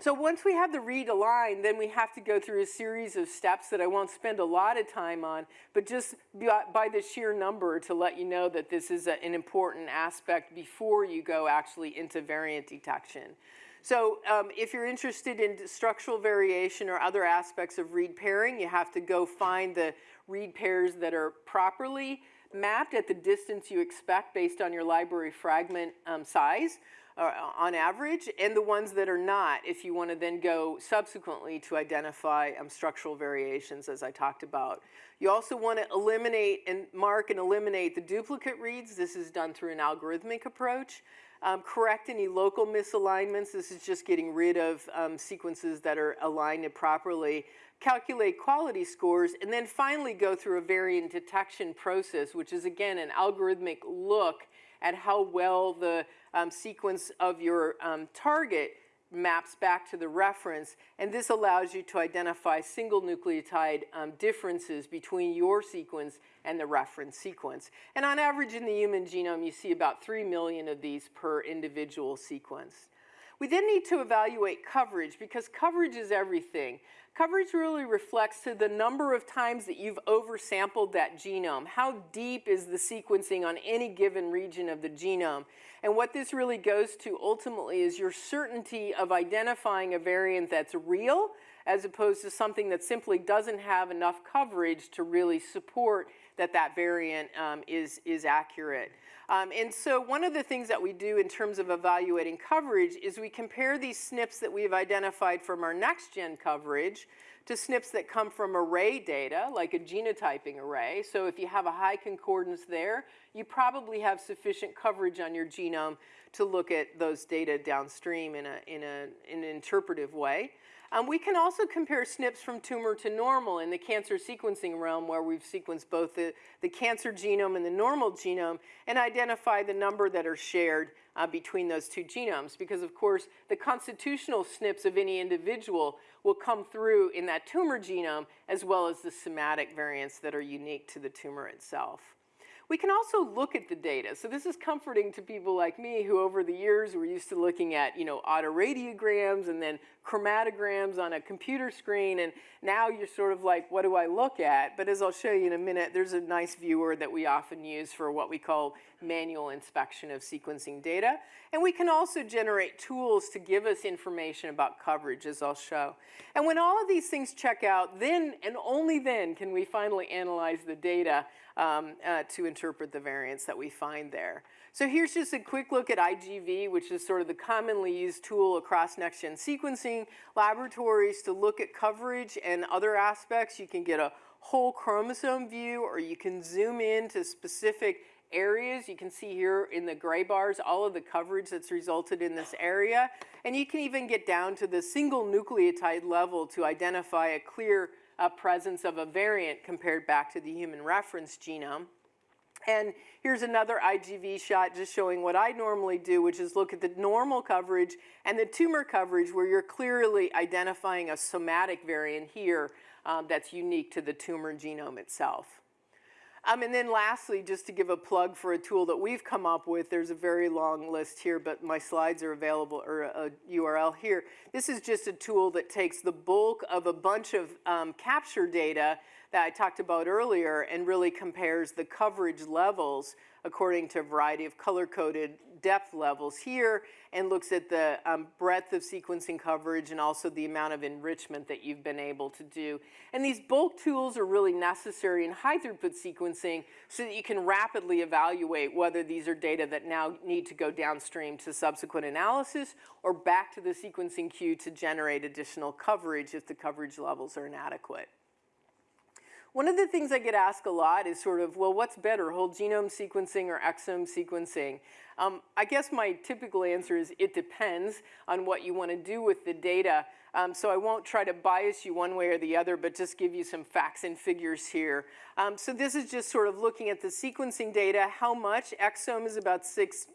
B: So once we have the read aligned, then we have to go through a series of steps that I won't spend a lot of time on, but just by the sheer number to let you know that this is an important aspect before you go actually into variant detection. So um, if you're interested in structural variation or other aspects of read pairing, you have to go find the read pairs that are properly mapped at the distance you expect based on your library fragment um, size uh, on average, and the ones that are not, if you want to then go subsequently to identify um, structural variations, as I talked about. You also want to eliminate and mark and eliminate the duplicate reads. This is done through an algorithmic approach. Um, correct any local misalignments. This is just getting rid of um, sequences that are aligned properly. Calculate quality scores, and then finally go through a variant detection process, which is again an algorithmic look at how well the um, sequence of your um, target maps back to the reference, and this allows you to identify single nucleotide um, differences between your sequence and the reference sequence. And on average in the human genome, you see about 3 million of these per individual sequence. We then need to evaluate coverage because coverage is everything. Coverage really reflects to the number of times that you've oversampled that genome. How deep is the sequencing on any given region of the genome? And what this really goes to ultimately is your certainty of identifying a variant that's real as opposed to something that simply doesn't have enough coverage to really support that that variant um, is, is accurate. Um, and so one of the things that we do in terms of evaluating coverage is we compare these SNPs that we've identified from our next-gen coverage to SNPs that come from array data, like a genotyping array. So if you have a high concordance there, you probably have sufficient coverage on your genome to look at those data downstream in, a, in, a, in an interpretive way. Um, we can also compare SNPs from tumor to normal in the cancer sequencing realm where we've sequenced both the, the cancer genome and the normal genome and identify the number that are shared uh, between those two genomes because of course the constitutional SNPs of any individual will come through in that tumor genome as well as the somatic variants that are unique to the tumor itself. We can also look at the data. So this is comforting to people like me who over the years were used to looking at, you know, autoradiograms and then chromatograms on a computer screen. And now you're sort of like, what do I look at? But as I'll show you in a minute, there's a nice viewer that we often use for what we call manual inspection of sequencing data. And we can also generate tools to give us information about coverage, as I'll show. And when all of these things check out, then and only then can we finally analyze the data um, uh, to interpret the variants that we find there. So here's just a quick look at IGV, which is sort of the commonly used tool across next-gen sequencing laboratories to look at coverage and other aspects. You can get a whole chromosome view or you can zoom in to specific areas. You can see here in the gray bars all of the coverage that's resulted in this area. And you can even get down to the single nucleotide level to identify a clear uh, presence of a variant compared back to the human reference genome. And here's another IGV shot just showing what I normally do, which is look at the normal coverage and the tumor coverage where you're clearly identifying a somatic variant here um, that's unique to the tumor genome itself. Um, and then lastly, just to give a plug for a tool that we've come up with, there's a very long list here, but my slides are available, or a, URL here. This is just a tool that takes the bulk of a bunch of um, capture data that I talked about earlier and really compares the coverage levels according to a variety of color-coded depth levels here and looks at the um, breadth of sequencing coverage and also the amount of enrichment that you've been able to do. And these bulk tools are really necessary in high throughput sequencing so that you can rapidly evaluate whether these are data that now need to go downstream to subsequent analysis or back to the sequencing queue to generate additional coverage if the coverage levels are inadequate. One of the things I get asked a lot is sort of, well, what's better, whole genome sequencing or exome sequencing? Um, I guess my typical answer is it depends on what you want to do with the data. Um, so I won't try to bias you one way or the other, but just give you some facts and figures here. Um, so this is just sort of looking at the sequencing data, how much. Exome is about six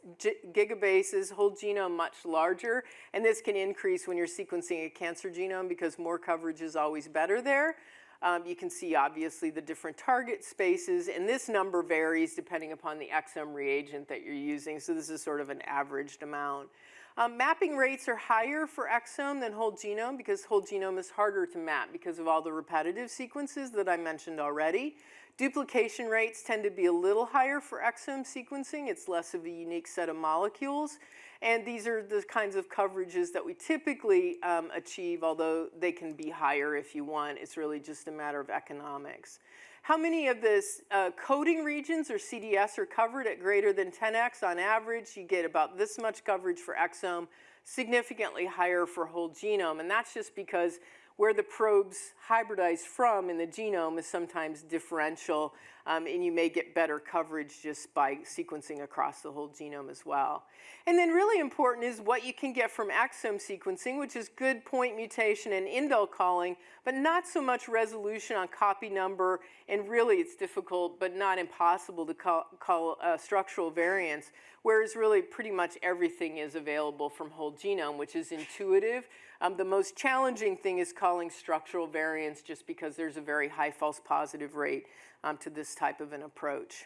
B: gigabases, whole genome much larger. And this can increase when you're sequencing a cancer genome because more coverage is always better there. Um, you can see obviously the different target spaces and this number varies depending upon the exome reagent that you're using. So this is sort of an averaged amount. Um, mapping rates are higher for exome than whole genome because whole genome is harder to map because of all the repetitive sequences that I mentioned already. Duplication rates tend to be a little higher for exome sequencing. It's less of a unique set of molecules. And these are the kinds of coverages that we typically um, achieve, although they can be higher if you want. It's really just a matter of economics. How many of the uh, coding regions or CDS are covered at greater than 10x on average? You get about this much coverage for exome, significantly higher for whole genome. And that's just because where the probes hybridize from in the genome is sometimes differential, um, and you may get better coverage just by sequencing across the whole genome as well. And then really important is what you can get from exome sequencing, which is good point mutation and indel calling, but not so much resolution on copy number, and really it's difficult but not impossible to call, call uh, structural variants, whereas really pretty much everything is available from whole genome, which is intuitive, um, the most challenging thing is calling structural variants just because there's a very high false positive rate um, to this type of an approach.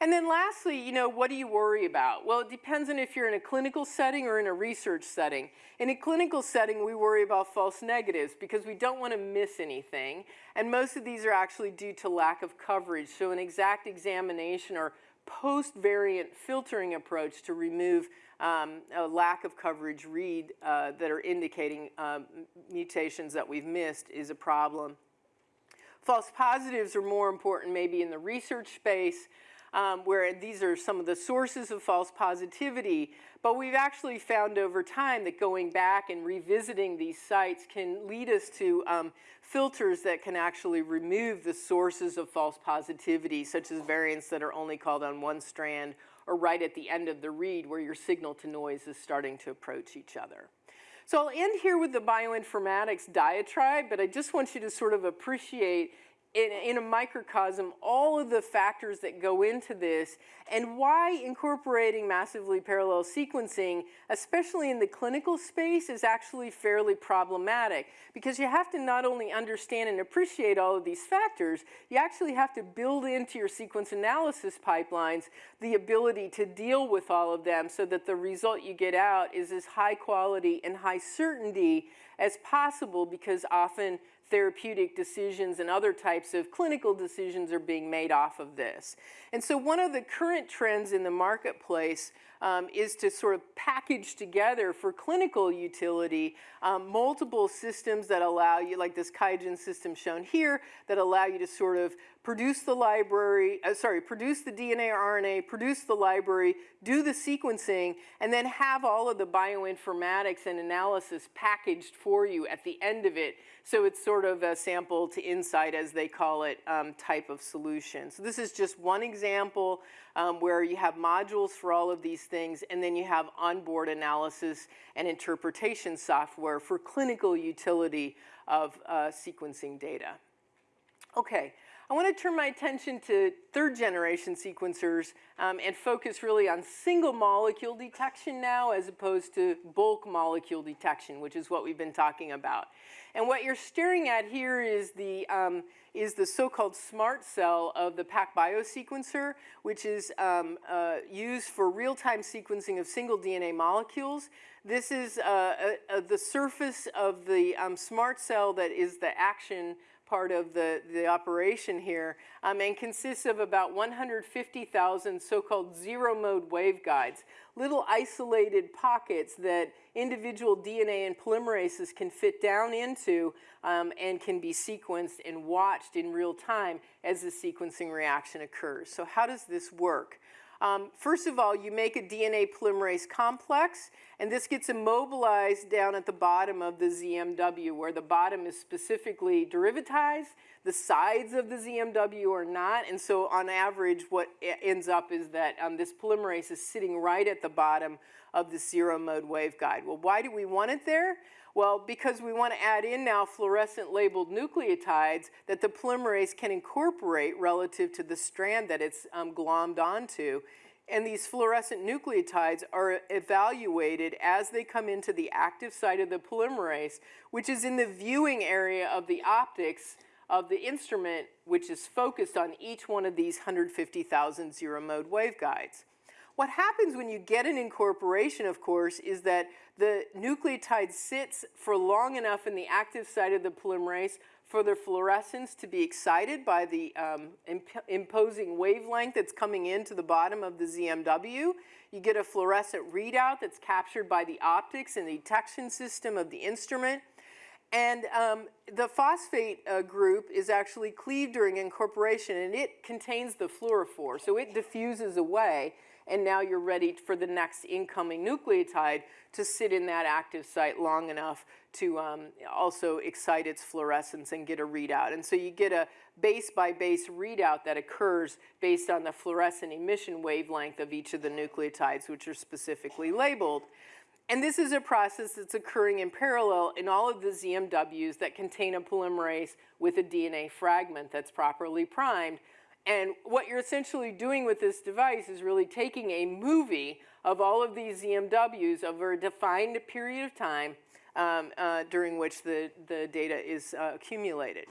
B: And then lastly, you know, what do you worry about? Well, it depends on if you're in a clinical setting or in a research setting. In a clinical setting, we worry about false negatives because we don't want to miss anything. And most of these are actually due to lack of coverage. So an exact examination or post-variant filtering approach to remove um, a lack of coverage read uh, that are indicating um, mutations that we've missed is a problem. False positives are more important maybe in the research space um, where these are some of the sources of false positivity. But we've actually found over time that going back and revisiting these sites can lead us to um, filters that can actually remove the sources of false positivity, such as variants that are only called on one strand or right at the end of the read where your signal to noise is starting to approach each other. So I'll end here with the bioinformatics diatribe, but I just want you to sort of appreciate in, in, a microcosm all of the factors that go into this and why incorporating massively parallel sequencing, especially in the clinical space, is actually fairly problematic. Because you have to not only understand and appreciate all of these factors, you actually have to build into your sequence analysis pipelines the ability to deal with all of them so that the result you get out is as high quality and high certainty as possible because often therapeutic decisions and other types of clinical decisions are being made off of this. And so one of the current trends in the marketplace um, is to sort of package together for clinical utility um, multiple systems that allow you, like this QIAGEN system shown here, that allow you to sort of produce the library, uh, sorry, produce the DNA or RNA, produce the library, do the sequencing, and then have all of the bioinformatics and analysis packaged for you at the end of it. So it's sort of a sample to insight, as they call it, um, type of solution. So this is just one example um, where you have modules for all of these things, and then you have onboard analysis and interpretation software for clinical utility of uh, sequencing data. Okay, I want to turn my attention to third generation sequencers um, and focus really on single molecule detection now as opposed to bulk molecule detection, which is what we've been talking about. And what you're staring at here is the, um, is the so-called smart cell of the PacBio sequencer, which is um, uh, used for real-time sequencing of single DNA molecules. This is uh, uh, uh, the surface of the um, smart cell that is the action part of the, the operation here um, and consists of about 150,000 so-called zero-mode waveguides, little isolated pockets that individual DNA and polymerases can fit down into um, and can be sequenced and watched in real time as the sequencing reaction occurs. So how does this work? Um, first of all, you make a DNA polymerase complex, and this gets immobilized down at the bottom of the ZMW, where the bottom is specifically derivatized, the sides of the ZMW are not, and so on average, what ends up is that um, this polymerase is sitting right at the bottom of the zero mode waveguide. Well, why do we want it there? Well, because we want to add in now fluorescent labeled nucleotides that the polymerase can incorporate relative to the strand that it's um, glommed onto. And these fluorescent nucleotides are evaluated as they come into the active site of the polymerase, which is in the viewing area of the optics of the instrument, which is focused on each one of these 150,000 zero mode waveguides. What happens when you get an incorporation, of course, is that the nucleotide sits for long enough in the active site of the polymerase for the fluorescence to be excited by the um, imp imposing wavelength that's coming into the bottom of the ZMW. You get a fluorescent readout that's captured by the optics and the detection system of the instrument. And um, the phosphate uh, group is actually cleaved during incorporation and it contains the fluorophore, so it diffuses away and now you're ready for the next incoming nucleotide to sit in that active site long enough to um, also excite its fluorescence and get a readout. And so you get a base by base readout that occurs based on the fluorescent emission wavelength of each of the nucleotides, which are specifically labeled. And this is a process that's occurring in parallel in all of the ZMWs that contain a polymerase with a DNA fragment that's properly primed and what you're essentially doing with this device is really taking a movie of all of these ZMWs over a defined period of time um, uh, during which the, the data is uh, accumulated.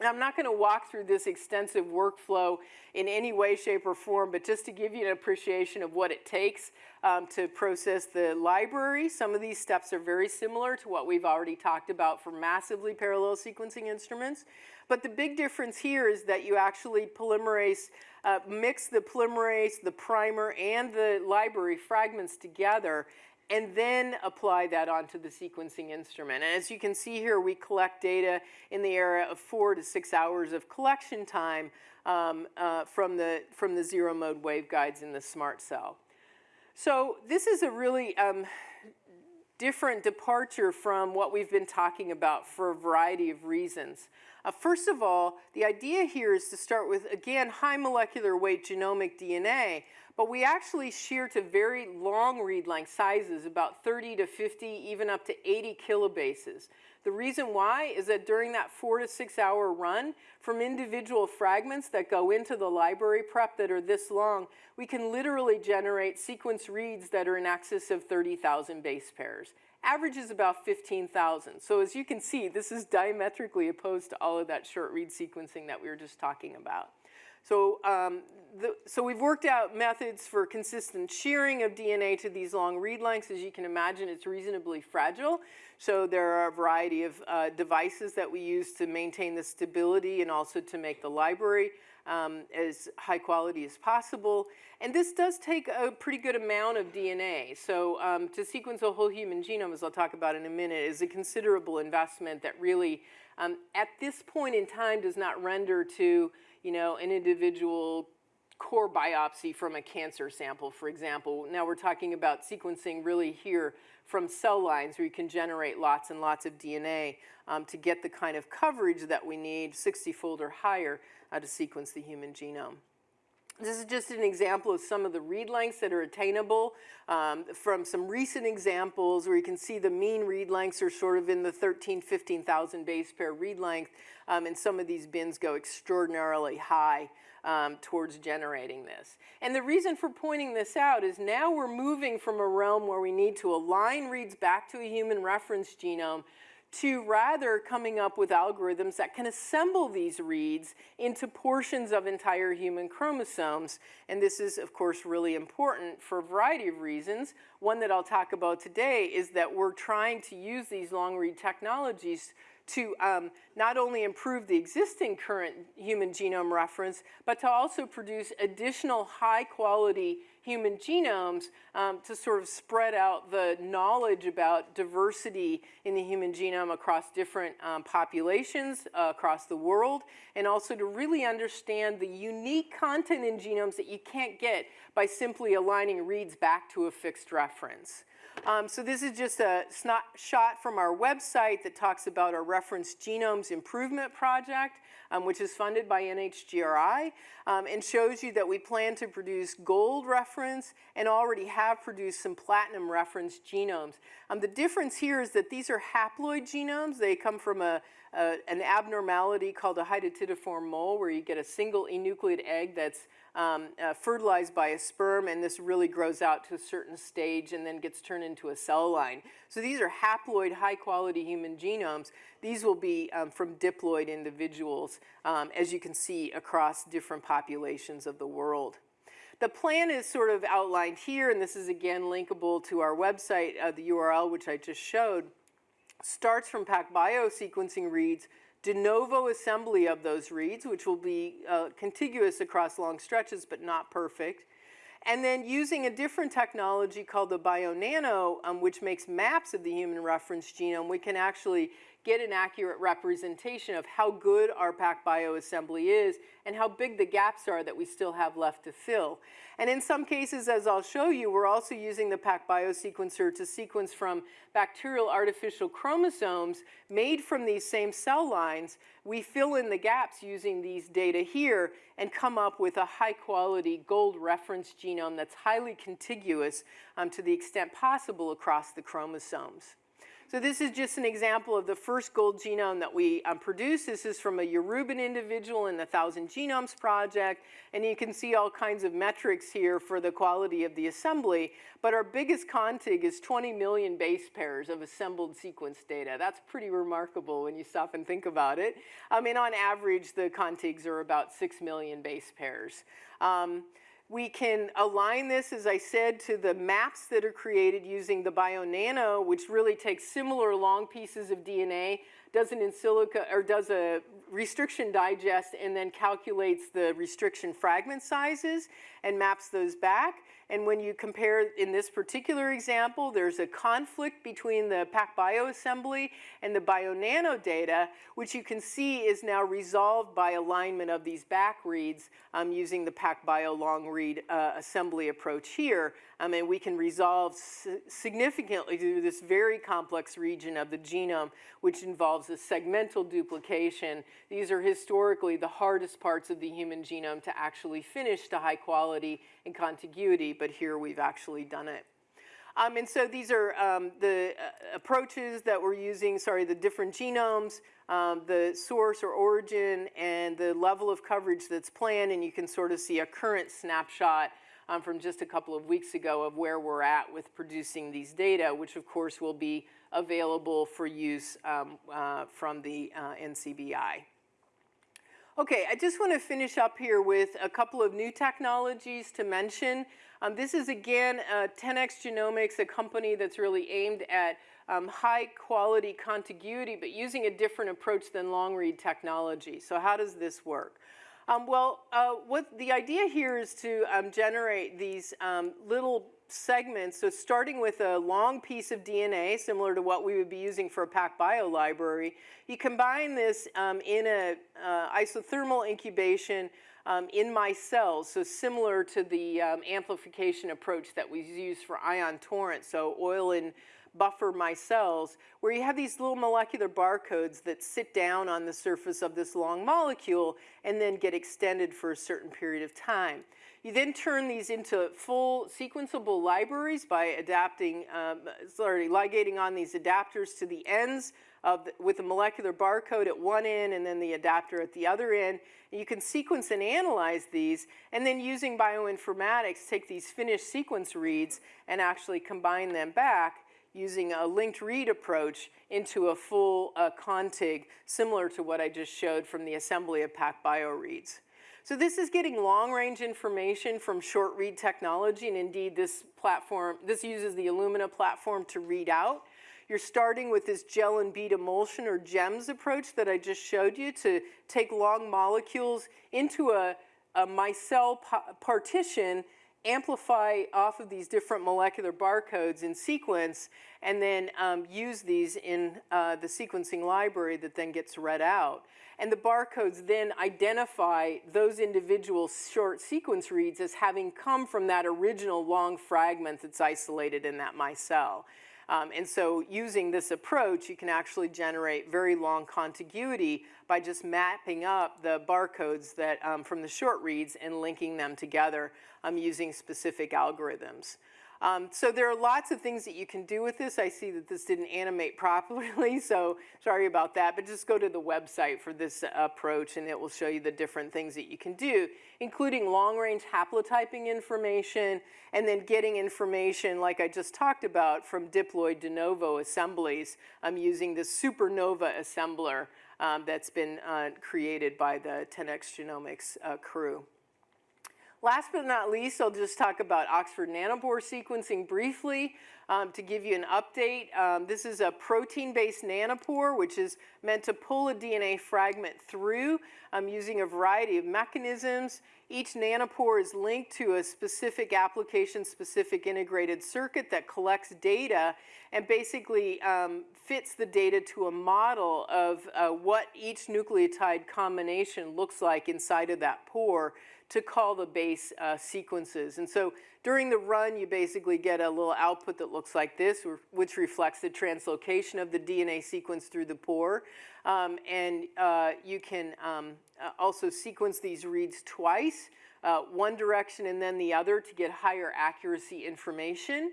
B: And I'm not going to walk through this extensive workflow in any way, shape, or form, but just to give you an appreciation of what it takes um, to process the library. Some of these steps are very similar to what we've already talked about for massively parallel sequencing instruments. But the big difference here is that you actually polymerase, uh, mix the polymerase, the primer, and the library fragments together and then apply that onto the sequencing instrument. And as you can see here, we collect data in the area of four to six hours of collection time um, uh, from, the, from the zero mode waveguides in the smart cell. So this is a really um, different departure from what we've been talking about for a variety of reasons. Uh, first of all, the idea here is to start with, again, high molecular weight genomic DNA, but we actually shear to very long read length sizes, about 30 to 50, even up to 80 kilobases. The reason why is that during that four to six hour run, from individual fragments that go into the library prep that are this long, we can literally generate sequence reads that are in excess of 30,000 base pairs. Average is about 15,000. So as you can see, this is diametrically opposed to all of that short read sequencing that we were just talking about. So, um, the, so we've worked out methods for consistent shearing of DNA to these long read lengths. As you can imagine, it's reasonably fragile. So there are a variety of uh, devices that we use to maintain the stability and also to make the library um, as high quality as possible. And this does take a pretty good amount of DNA. So um, to sequence a whole human genome, as I'll talk about in a minute, is a considerable investment that really, um, at this point in time, does not render to you know, an individual core biopsy from a cancer sample, for example. Now we're talking about sequencing really here from cell lines where you can generate lots and lots of DNA um, to get the kind of coverage that we need, 60-fold or higher, uh, to sequence the human genome. This is just an example of some of the read lengths that are attainable um, from some recent examples where you can see the mean read lengths are sort of in the 13, 15,000 base pair read length, um, and some of these bins go extraordinarily high um, towards generating this. And the reason for pointing this out is now we're moving from a realm where we need to align reads back to a human reference genome to rather coming up with algorithms that can assemble these reads into portions of entire human chromosomes. And this is, of course, really important for a variety of reasons. One that I'll talk about today is that we're trying to use these long read technologies to um, not only improve the existing current human genome reference, but to also produce additional high quality human genomes um, to sort of spread out the knowledge about diversity in the human genome across different um, populations uh, across the world, and also to really understand the unique content in genomes that you can't get by simply aligning reads back to a fixed reference. Um, so this is just a snapshot from our website that talks about our reference genomes improvement project, um, which is funded by NHGRI, um, and shows you that we plan to produce gold reference and already have produced some platinum reference genomes. Um, the difference here is that these are haploid genomes. They come from a, a, an abnormality called a hydatidiform mole where you get a single enucleate egg that's um, uh, fertilized by a sperm and this really grows out to a certain stage and then gets turned into a cell line. So these are haploid high quality human genomes. These will be um, from diploid individuals um, as you can see across different populations of the world. The plan is sort of outlined here and this is again linkable to our website, uh, the URL which I just showed, starts from PacBio sequencing reads de novo assembly of those reads, which will be uh, contiguous across long stretches but not perfect. And then using a different technology called the BioNano, um, which makes maps of the human reference genome, we can actually get an accurate representation of how good our PacBio assembly is and how big the gaps are that we still have left to fill. And in some cases, as I'll show you, we're also using the PacBio sequencer to sequence from bacterial artificial chromosomes made from these same cell lines. We fill in the gaps using these data here and come up with a high quality gold reference genome that's highly contiguous um, to the extent possible across the chromosomes. So this is just an example of the first gold genome that we um, produced. This is from a Yoruban individual in the Thousand Genomes Project, and you can see all kinds of metrics here for the quality of the assembly. But our biggest contig is 20 million base pairs of assembled sequence data. That's pretty remarkable when you stop and think about it. I mean, on average, the contigs are about 6 million base pairs. Um, we can align this, as I said, to the maps that are created using the BioNano, which really takes similar long pieces of DNA, does an in silico or does a restriction digest, and then calculates the restriction fragment sizes and maps those back. And when you compare, in this particular example, there's a conflict between the PacBio assembly and the BioNano data, which you can see is now resolved by alignment of these back reads um, using the PacBio long read uh, assembly approach here. Um, and we can resolve significantly through this very complex region of the genome, which involves a segmental duplication. These are historically the hardest parts of the human genome to actually finish to high quality and contiguity, but here we've actually done it. Um, and so these are um, the uh, approaches that we're using, sorry, the different genomes, um, the source or origin, and the level of coverage that's planned, and you can sort of see a current snapshot um, from just a couple of weeks ago of where we're at with producing these data, which of course will be available for use um, uh, from the uh, NCBI. Okay, I just want to finish up here with a couple of new technologies to mention. Um, this is again uh, 10x Genomics, a company that's really aimed at um, high quality contiguity, but using a different approach than long read technology. So how does this work? Um, well, uh, what the idea here is to um, generate these um, little segments. So starting with a long piece of DNA, similar to what we would be using for a PacBio library, you combine this um, in a uh, isothermal incubation um, in micelles, so similar to the um, amplification approach that we use for ion torrent, so oil and buffer micelles, where you have these little molecular barcodes that sit down on the surface of this long molecule and then get extended for a certain period of time. You then turn these into full sequenceable libraries by adapting, um, sorry, ligating on these adapters to the ends of the, with a molecular barcode at one end and then the adapter at the other end. You can sequence and analyze these, and then using bioinformatics, take these finished sequence reads and actually combine them back using a linked read approach into a full uh, contig similar to what I just showed from the assembly of PacBio reads. So this is getting long-range information from short read technology, and indeed this platform, this uses the Illumina platform to read out. You're starting with this gel and bead emulsion or GEMS approach that I just showed you to take long molecules into a, a micelle partition amplify off of these different molecular barcodes in sequence and then um, use these in uh, the sequencing library that then gets read out. And the barcodes then identify those individual short sequence reads as having come from that original long fragment that's isolated in that micelle. Um, and so using this approach, you can actually generate very long contiguity by just mapping up the barcodes that, um, from the short reads and linking them together um, using specific algorithms. Um, so there are lots of things that you can do with this. I see that this didn't animate properly, so sorry about that. But just go to the website for this approach, and it will show you the different things that you can do, including long-range haplotyping information, and then getting information, like I just talked about, from diploid de novo assemblies. I'm using the supernova assembler um, that's been uh, created by the 10x Genomics uh, crew. Last but not least, I'll just talk about Oxford nanopore sequencing briefly um, to give you an update. Um, this is a protein-based nanopore, which is meant to pull a DNA fragment through um, using a variety of mechanisms. Each nanopore is linked to a specific application-specific integrated circuit that collects data and basically um, fits the data to a model of uh, what each nucleotide combination looks like inside of that pore to call the base uh, sequences. And so during the run, you basically get a little output that looks like this, which reflects the translocation of the DNA sequence through the pore. Um, and uh, you can um, uh, also sequence these reads twice, uh, one direction and then the other to get higher accuracy information.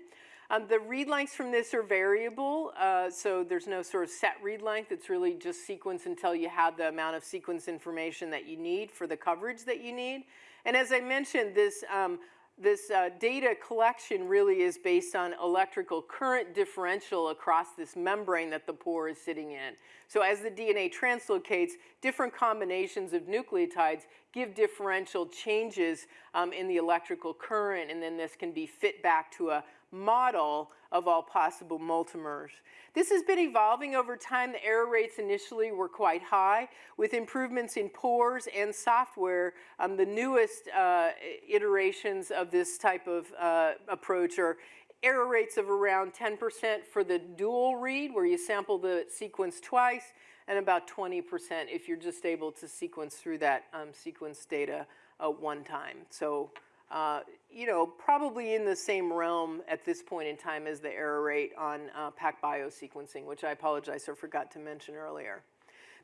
B: Um, the read lengths from this are variable, uh, so there's no sort of set read length. It's really just sequence until you have the amount of sequence information that you need for the coverage that you need. And as I mentioned, this, um, this uh, data collection really is based on electrical current differential across this membrane that the pore is sitting in. So as the DNA translocates, different combinations of nucleotides give differential changes um, in the electrical current, and then this can be fit back to a model of all possible multimers. This has been evolving over time. The error rates initially were quite high. With improvements in pores and software, um, the newest uh, iterations of this type of uh, approach are error rates of around 10% for the dual read, where you sample the sequence twice, and about 20% if you're just able to sequence through that um, sequence data uh, one time. So uh, you know, probably in the same realm at this point in time as the error rate on uh, PacBio sequencing, which I apologize I forgot to mention earlier.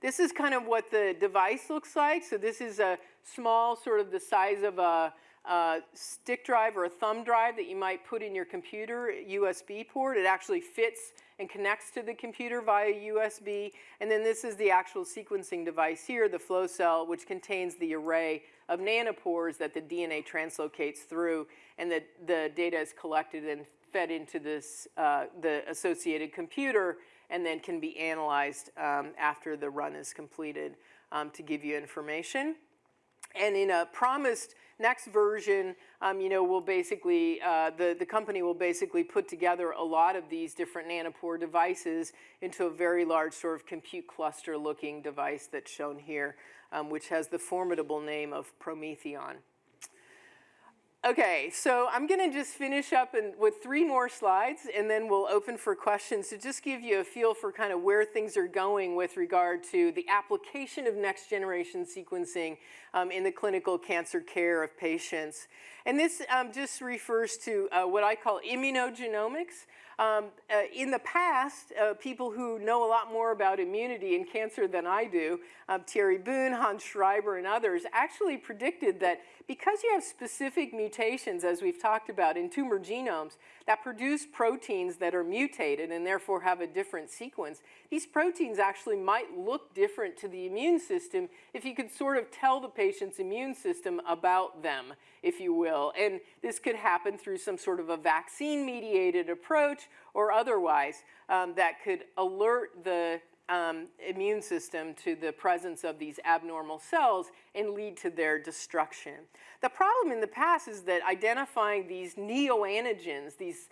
B: This is kind of what the device looks like. So this is a small, sort of the size of a, a stick drive or a thumb drive that you might put in your computer, USB port. It actually fits and connects to the computer via USB. And then this is the actual sequencing device here, the flow cell, which contains the array of nanopores that the DNA translocates through, and that the data is collected and fed into this, uh, the associated computer, and then can be analyzed um, after the run is completed um, to give you information. And in a promised next version, um, you know, we'll basically, uh, the, the company will basically put together a lot of these different nanopore devices into a very large sort of compute cluster looking device that's shown here, um, which has the formidable name of PromethION. Okay, so I'm going to just finish up with three more slides, and then we'll open for questions to just give you a feel for kind of where things are going with regard to the application of next-generation sequencing um, in the clinical cancer care of patients. And this um, just refers to uh, what I call immunogenomics. Um, uh, in the past, uh, people who know a lot more about immunity and cancer than I do, um, Thierry Boon, Hans Schreiber, and others, actually predicted that because you have specific mutations, as we've talked about, in tumor genomes that produce proteins that are mutated and therefore have a different sequence, these proteins actually might look different to the immune system if you could sort of tell the patient's immune system about them, if you will. And this could happen through some sort of a vaccine-mediated approach or otherwise um, that could alert the um, immune system to the presence of these abnormal cells and lead to their destruction. The problem in the past is that identifying these neoantigens, these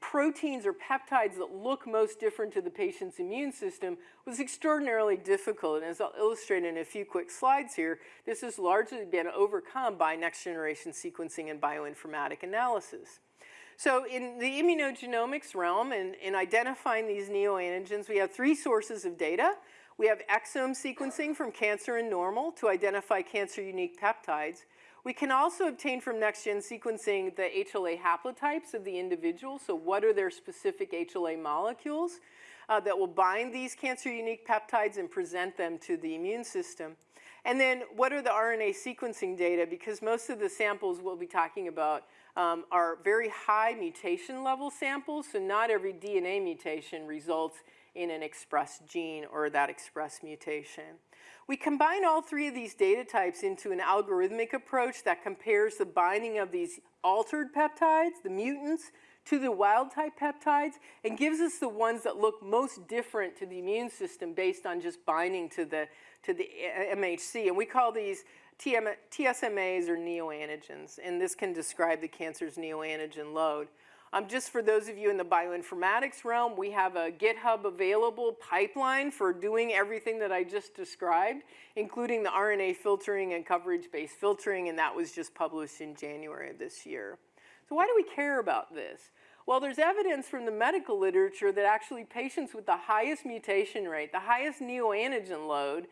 B: proteins or peptides that look most different to the patient's immune system was extraordinarily difficult. And as I'll illustrate in a few quick slides here, this has largely been overcome by next generation sequencing and bioinformatic analysis. So in the immunogenomics realm and in identifying these neoantigens, we have three sources of data. We have exome sequencing from cancer and normal to identify cancer-unique peptides. We can also obtain from next-gen sequencing the HLA haplotypes of the individual, so what are their specific HLA molecules uh, that will bind these cancer-unique peptides and present them to the immune system. And then what are the RNA sequencing data, because most of the samples we'll be talking about um, are very high mutation level samples, so not every DNA mutation results in an expressed gene or that expressed mutation. We combine all three of these data types into an algorithmic approach that compares the binding of these altered peptides, the mutants, to the wild type peptides and gives us the ones that look most different to the immune system based on just binding to the, to the MHC. And we call these TM, TSMAs or neoantigens, and this can describe the cancer's neoantigen load. Um, just for those of you in the bioinformatics realm, we have a GitHub available pipeline for doing everything that I just described, including the RNA filtering and coverage-based filtering, and that was just published in January of this year. So why do we care about this? Well, there's evidence from the medical literature that actually patients with the highest mutation rate, the highest neoantigen load,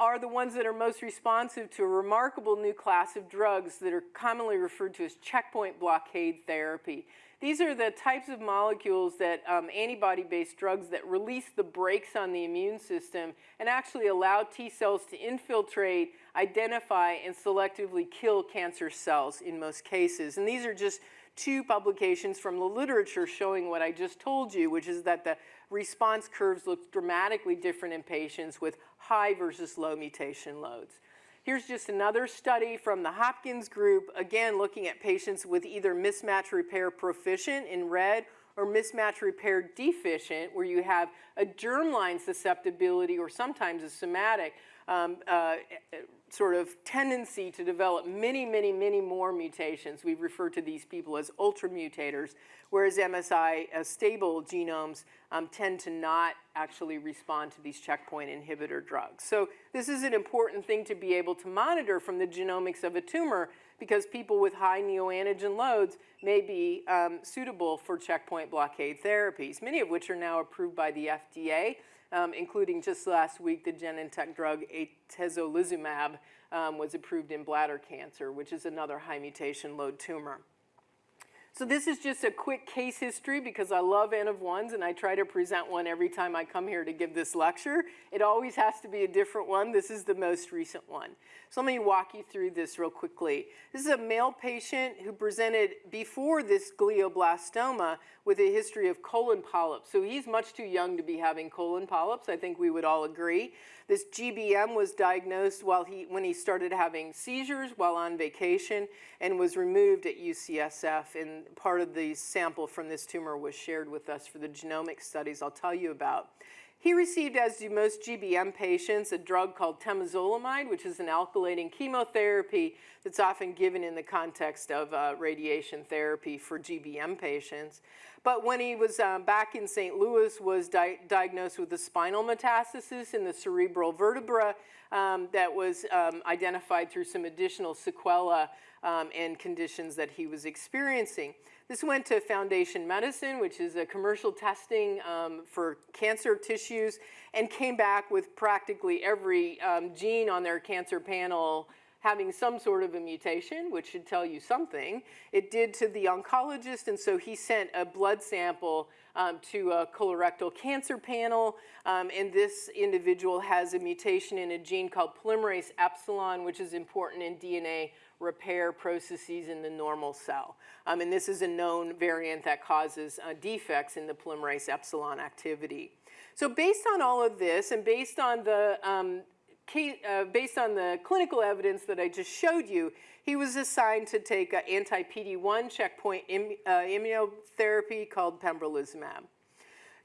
B: are the ones that are most responsive to a remarkable new class of drugs that are commonly referred to as checkpoint blockade therapy. These are the types of molecules that um, antibody-based drugs that release the brakes on the immune system and actually allow T cells to infiltrate, identify, and selectively kill cancer cells in most cases. And these are just two publications from the literature showing what I just told you, which is that the response curves look dramatically different in patients with high versus low mutation loads. Here's just another study from the Hopkins group, again looking at patients with either mismatch repair proficient in red or mismatch repair deficient, where you have a germline susceptibility or sometimes a somatic um, uh, sort of tendency to develop many, many, many more mutations. We refer to these people as ultramutators, whereas MSI uh, stable genomes um, tend to not actually respond to these checkpoint inhibitor drugs. So this is an important thing to be able to monitor from the genomics of a tumor because people with high neoantigen loads may be um, suitable for checkpoint blockade therapies, many of which are now approved by the FDA um, including just last week the Genentech drug atezolizumab um, was approved in bladder cancer, which is another high mutation load tumor. So this is just a quick case history because I love N of ones and I try to present one every time I come here to give this lecture. It always has to be a different one. This is the most recent one. So let me walk you through this real quickly. This is a male patient who presented before this glioblastoma with a history of colon polyps. So he's much too young to be having colon polyps. I think we would all agree. This GBM was diagnosed while he, when he started having seizures while on vacation and was removed at UCSF. And part of the sample from this tumor was shared with us for the genomic studies I'll tell you about. He received, as do most GBM patients, a drug called temozolomide, which is an alkylating chemotherapy that's often given in the context of uh, radiation therapy for GBM patients. But when he was um, back in St. Louis, was di diagnosed with a spinal metastasis in the cerebral vertebra um, that was um, identified through some additional sequela um, and conditions that he was experiencing. This went to Foundation Medicine, which is a commercial testing um, for cancer tissues, and came back with practically every um, gene on their cancer panel having some sort of a mutation, which should tell you something. It did to the oncologist, and so he sent a blood sample um, to a colorectal cancer panel, um, and this individual has a mutation in a gene called polymerase epsilon, which is important in DNA repair processes in the normal cell. Um, and this is a known variant that causes uh, defects in the polymerase epsilon activity. So based on all of this and based on the uh, based on the clinical evidence that I just showed you, he was assigned to take an anti-PD-1 checkpoint Im uh, immunotherapy called pembrolizumab.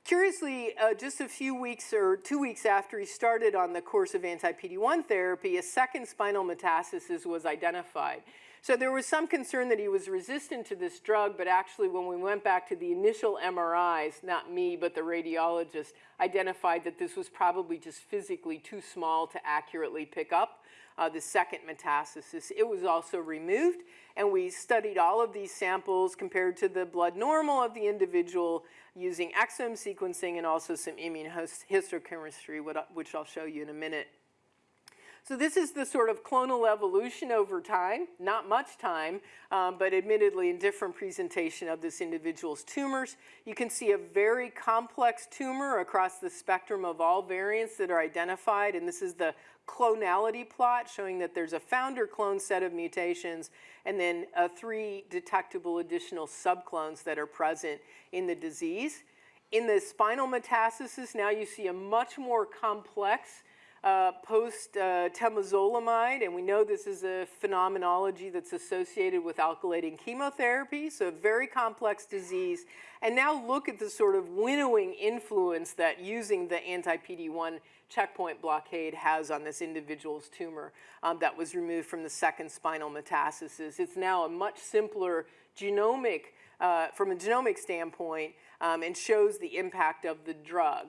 B: Curiously, uh, just a few weeks or two weeks after he started on the course of anti-PD-1 therapy, a second spinal metastasis was identified. So there was some concern that he was resistant to this drug, but actually when we went back to the initial MRIs, not me, but the radiologist, identified that this was probably just physically too small to accurately pick up uh, the second metastasis. It was also removed, and we studied all of these samples compared to the blood normal of the individual using exome sequencing and also some immunohistochemistry, which I'll show you in a minute. So this is the sort of clonal evolution over time, not much time, um, but admittedly in different presentation of this individual's tumors. You can see a very complex tumor across the spectrum of all variants that are identified, and this is the clonality plot showing that there's a founder clone set of mutations and then uh, three detectable additional subclones that are present in the disease. In the spinal metastasis, now you see a much more complex uh, post-temozolomide, uh, and we know this is a phenomenology that's associated with alkylating chemotherapy, so a very complex disease. And now look at the sort of winnowing influence that using the anti-PD-1 checkpoint blockade has on this individual's tumor um, that was removed from the second spinal metastasis. It's now a much simpler genomic, uh, from a genomic standpoint, um, and shows the impact of the drug.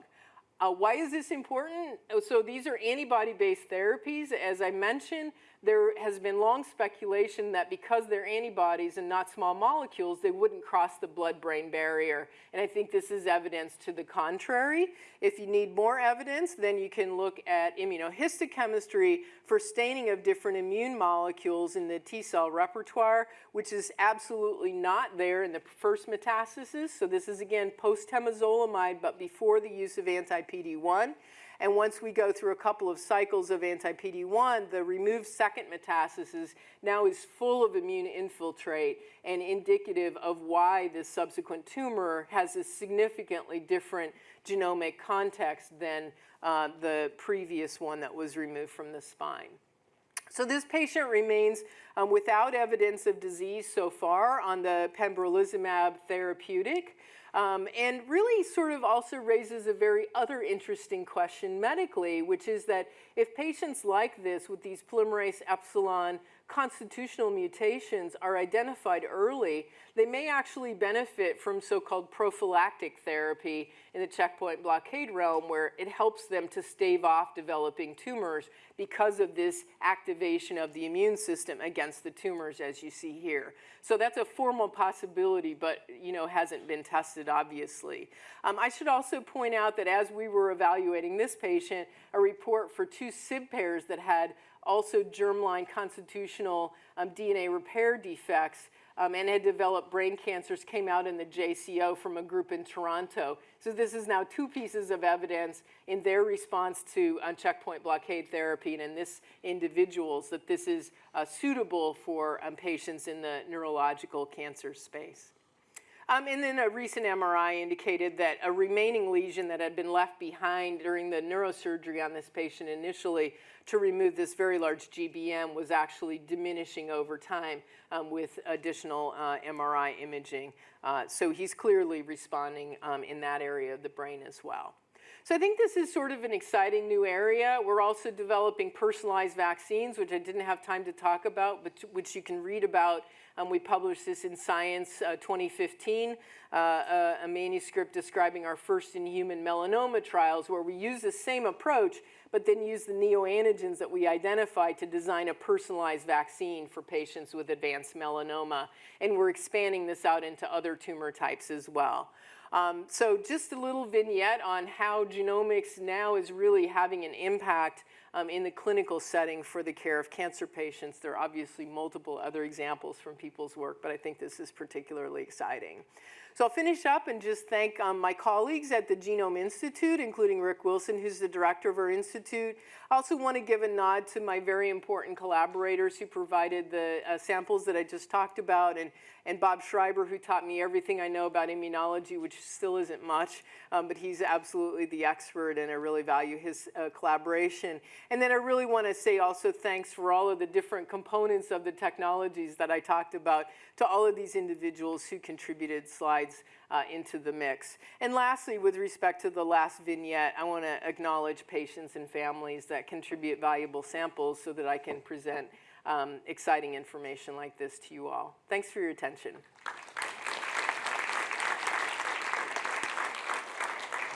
B: Uh, why is this important? Oh, so these are antibody-based therapies. As I mentioned, there has been long speculation that because they're antibodies and not small molecules, they wouldn't cross the blood-brain barrier. And I think this is evidence to the contrary. If you need more evidence, then you can look at immunohistochemistry for staining of different immune molecules in the T-cell repertoire, which is absolutely not there in the first metastasis. So this is, again, post-temozolomide, but before the use of anti-PD-1. And once we go through a couple of cycles of anti-PD-1, the removed second metastasis now is full of immune infiltrate and indicative of why this subsequent tumor has a significantly different genomic context than uh, the previous one that was removed from the spine. So this patient remains um, without evidence of disease so far on the pembrolizumab therapeutic. Um, and really sort of also raises a very other interesting question medically, which is that if patients like this with these polymerase epsilon constitutional mutations are identified early, they may actually benefit from so-called prophylactic therapy in the checkpoint blockade realm where it helps them to stave off developing tumors because of this activation of the immune system against the tumors as you see here. So that's a formal possibility, but you know hasn't been tested obviously. Um, I should also point out that as we were evaluating this patient, a report for two SIB pairs that had also germline constitutional um, DNA repair defects um, and had developed brain cancers came out in the JCO from a group in Toronto. So this is now two pieces of evidence in their response to uh, checkpoint blockade therapy and in this individuals that this is uh, suitable for um, patients in the neurological cancer space. Um, and then a recent MRI indicated that a remaining lesion that had been left behind during the neurosurgery on this patient initially to remove this very large GBM was actually diminishing over time um, with additional uh, MRI imaging. Uh, so he's clearly responding um, in that area of the brain as well. So I think this is sort of an exciting new area. We're also developing personalized vaccines, which I didn't have time to talk about, but which you can read about um, we published this in Science uh, 2015, uh, uh, a manuscript describing our first in human melanoma trials where we use the same approach but then use the neoantigens that we identified to design a personalized vaccine for patients with advanced melanoma. And we're expanding this out into other tumor types as well. Um, so just a little vignette on how genomics now is really having an impact um, in the clinical setting for the care of cancer patients. There are obviously multiple other examples from people's work, but I think this is particularly exciting. So I'll finish up and just thank um, my colleagues at the Genome Institute, including Rick Wilson, who's the director of our institute. I also want to give a nod to my very important collaborators who provided the uh, samples that I just talked about, and, and Bob Schreiber, who taught me everything I know about immunology, which still isn't much, um, but he's absolutely the expert, and I really value his uh, collaboration. And then I really want to say also thanks for all of the different components of the technologies that I talked about to all of these individuals who contributed slides uh, into the mix. And lastly, with respect to the last vignette, I want to acknowledge patients and families that contribute valuable samples so that I can present um, exciting information like this to you all. Thanks for your attention.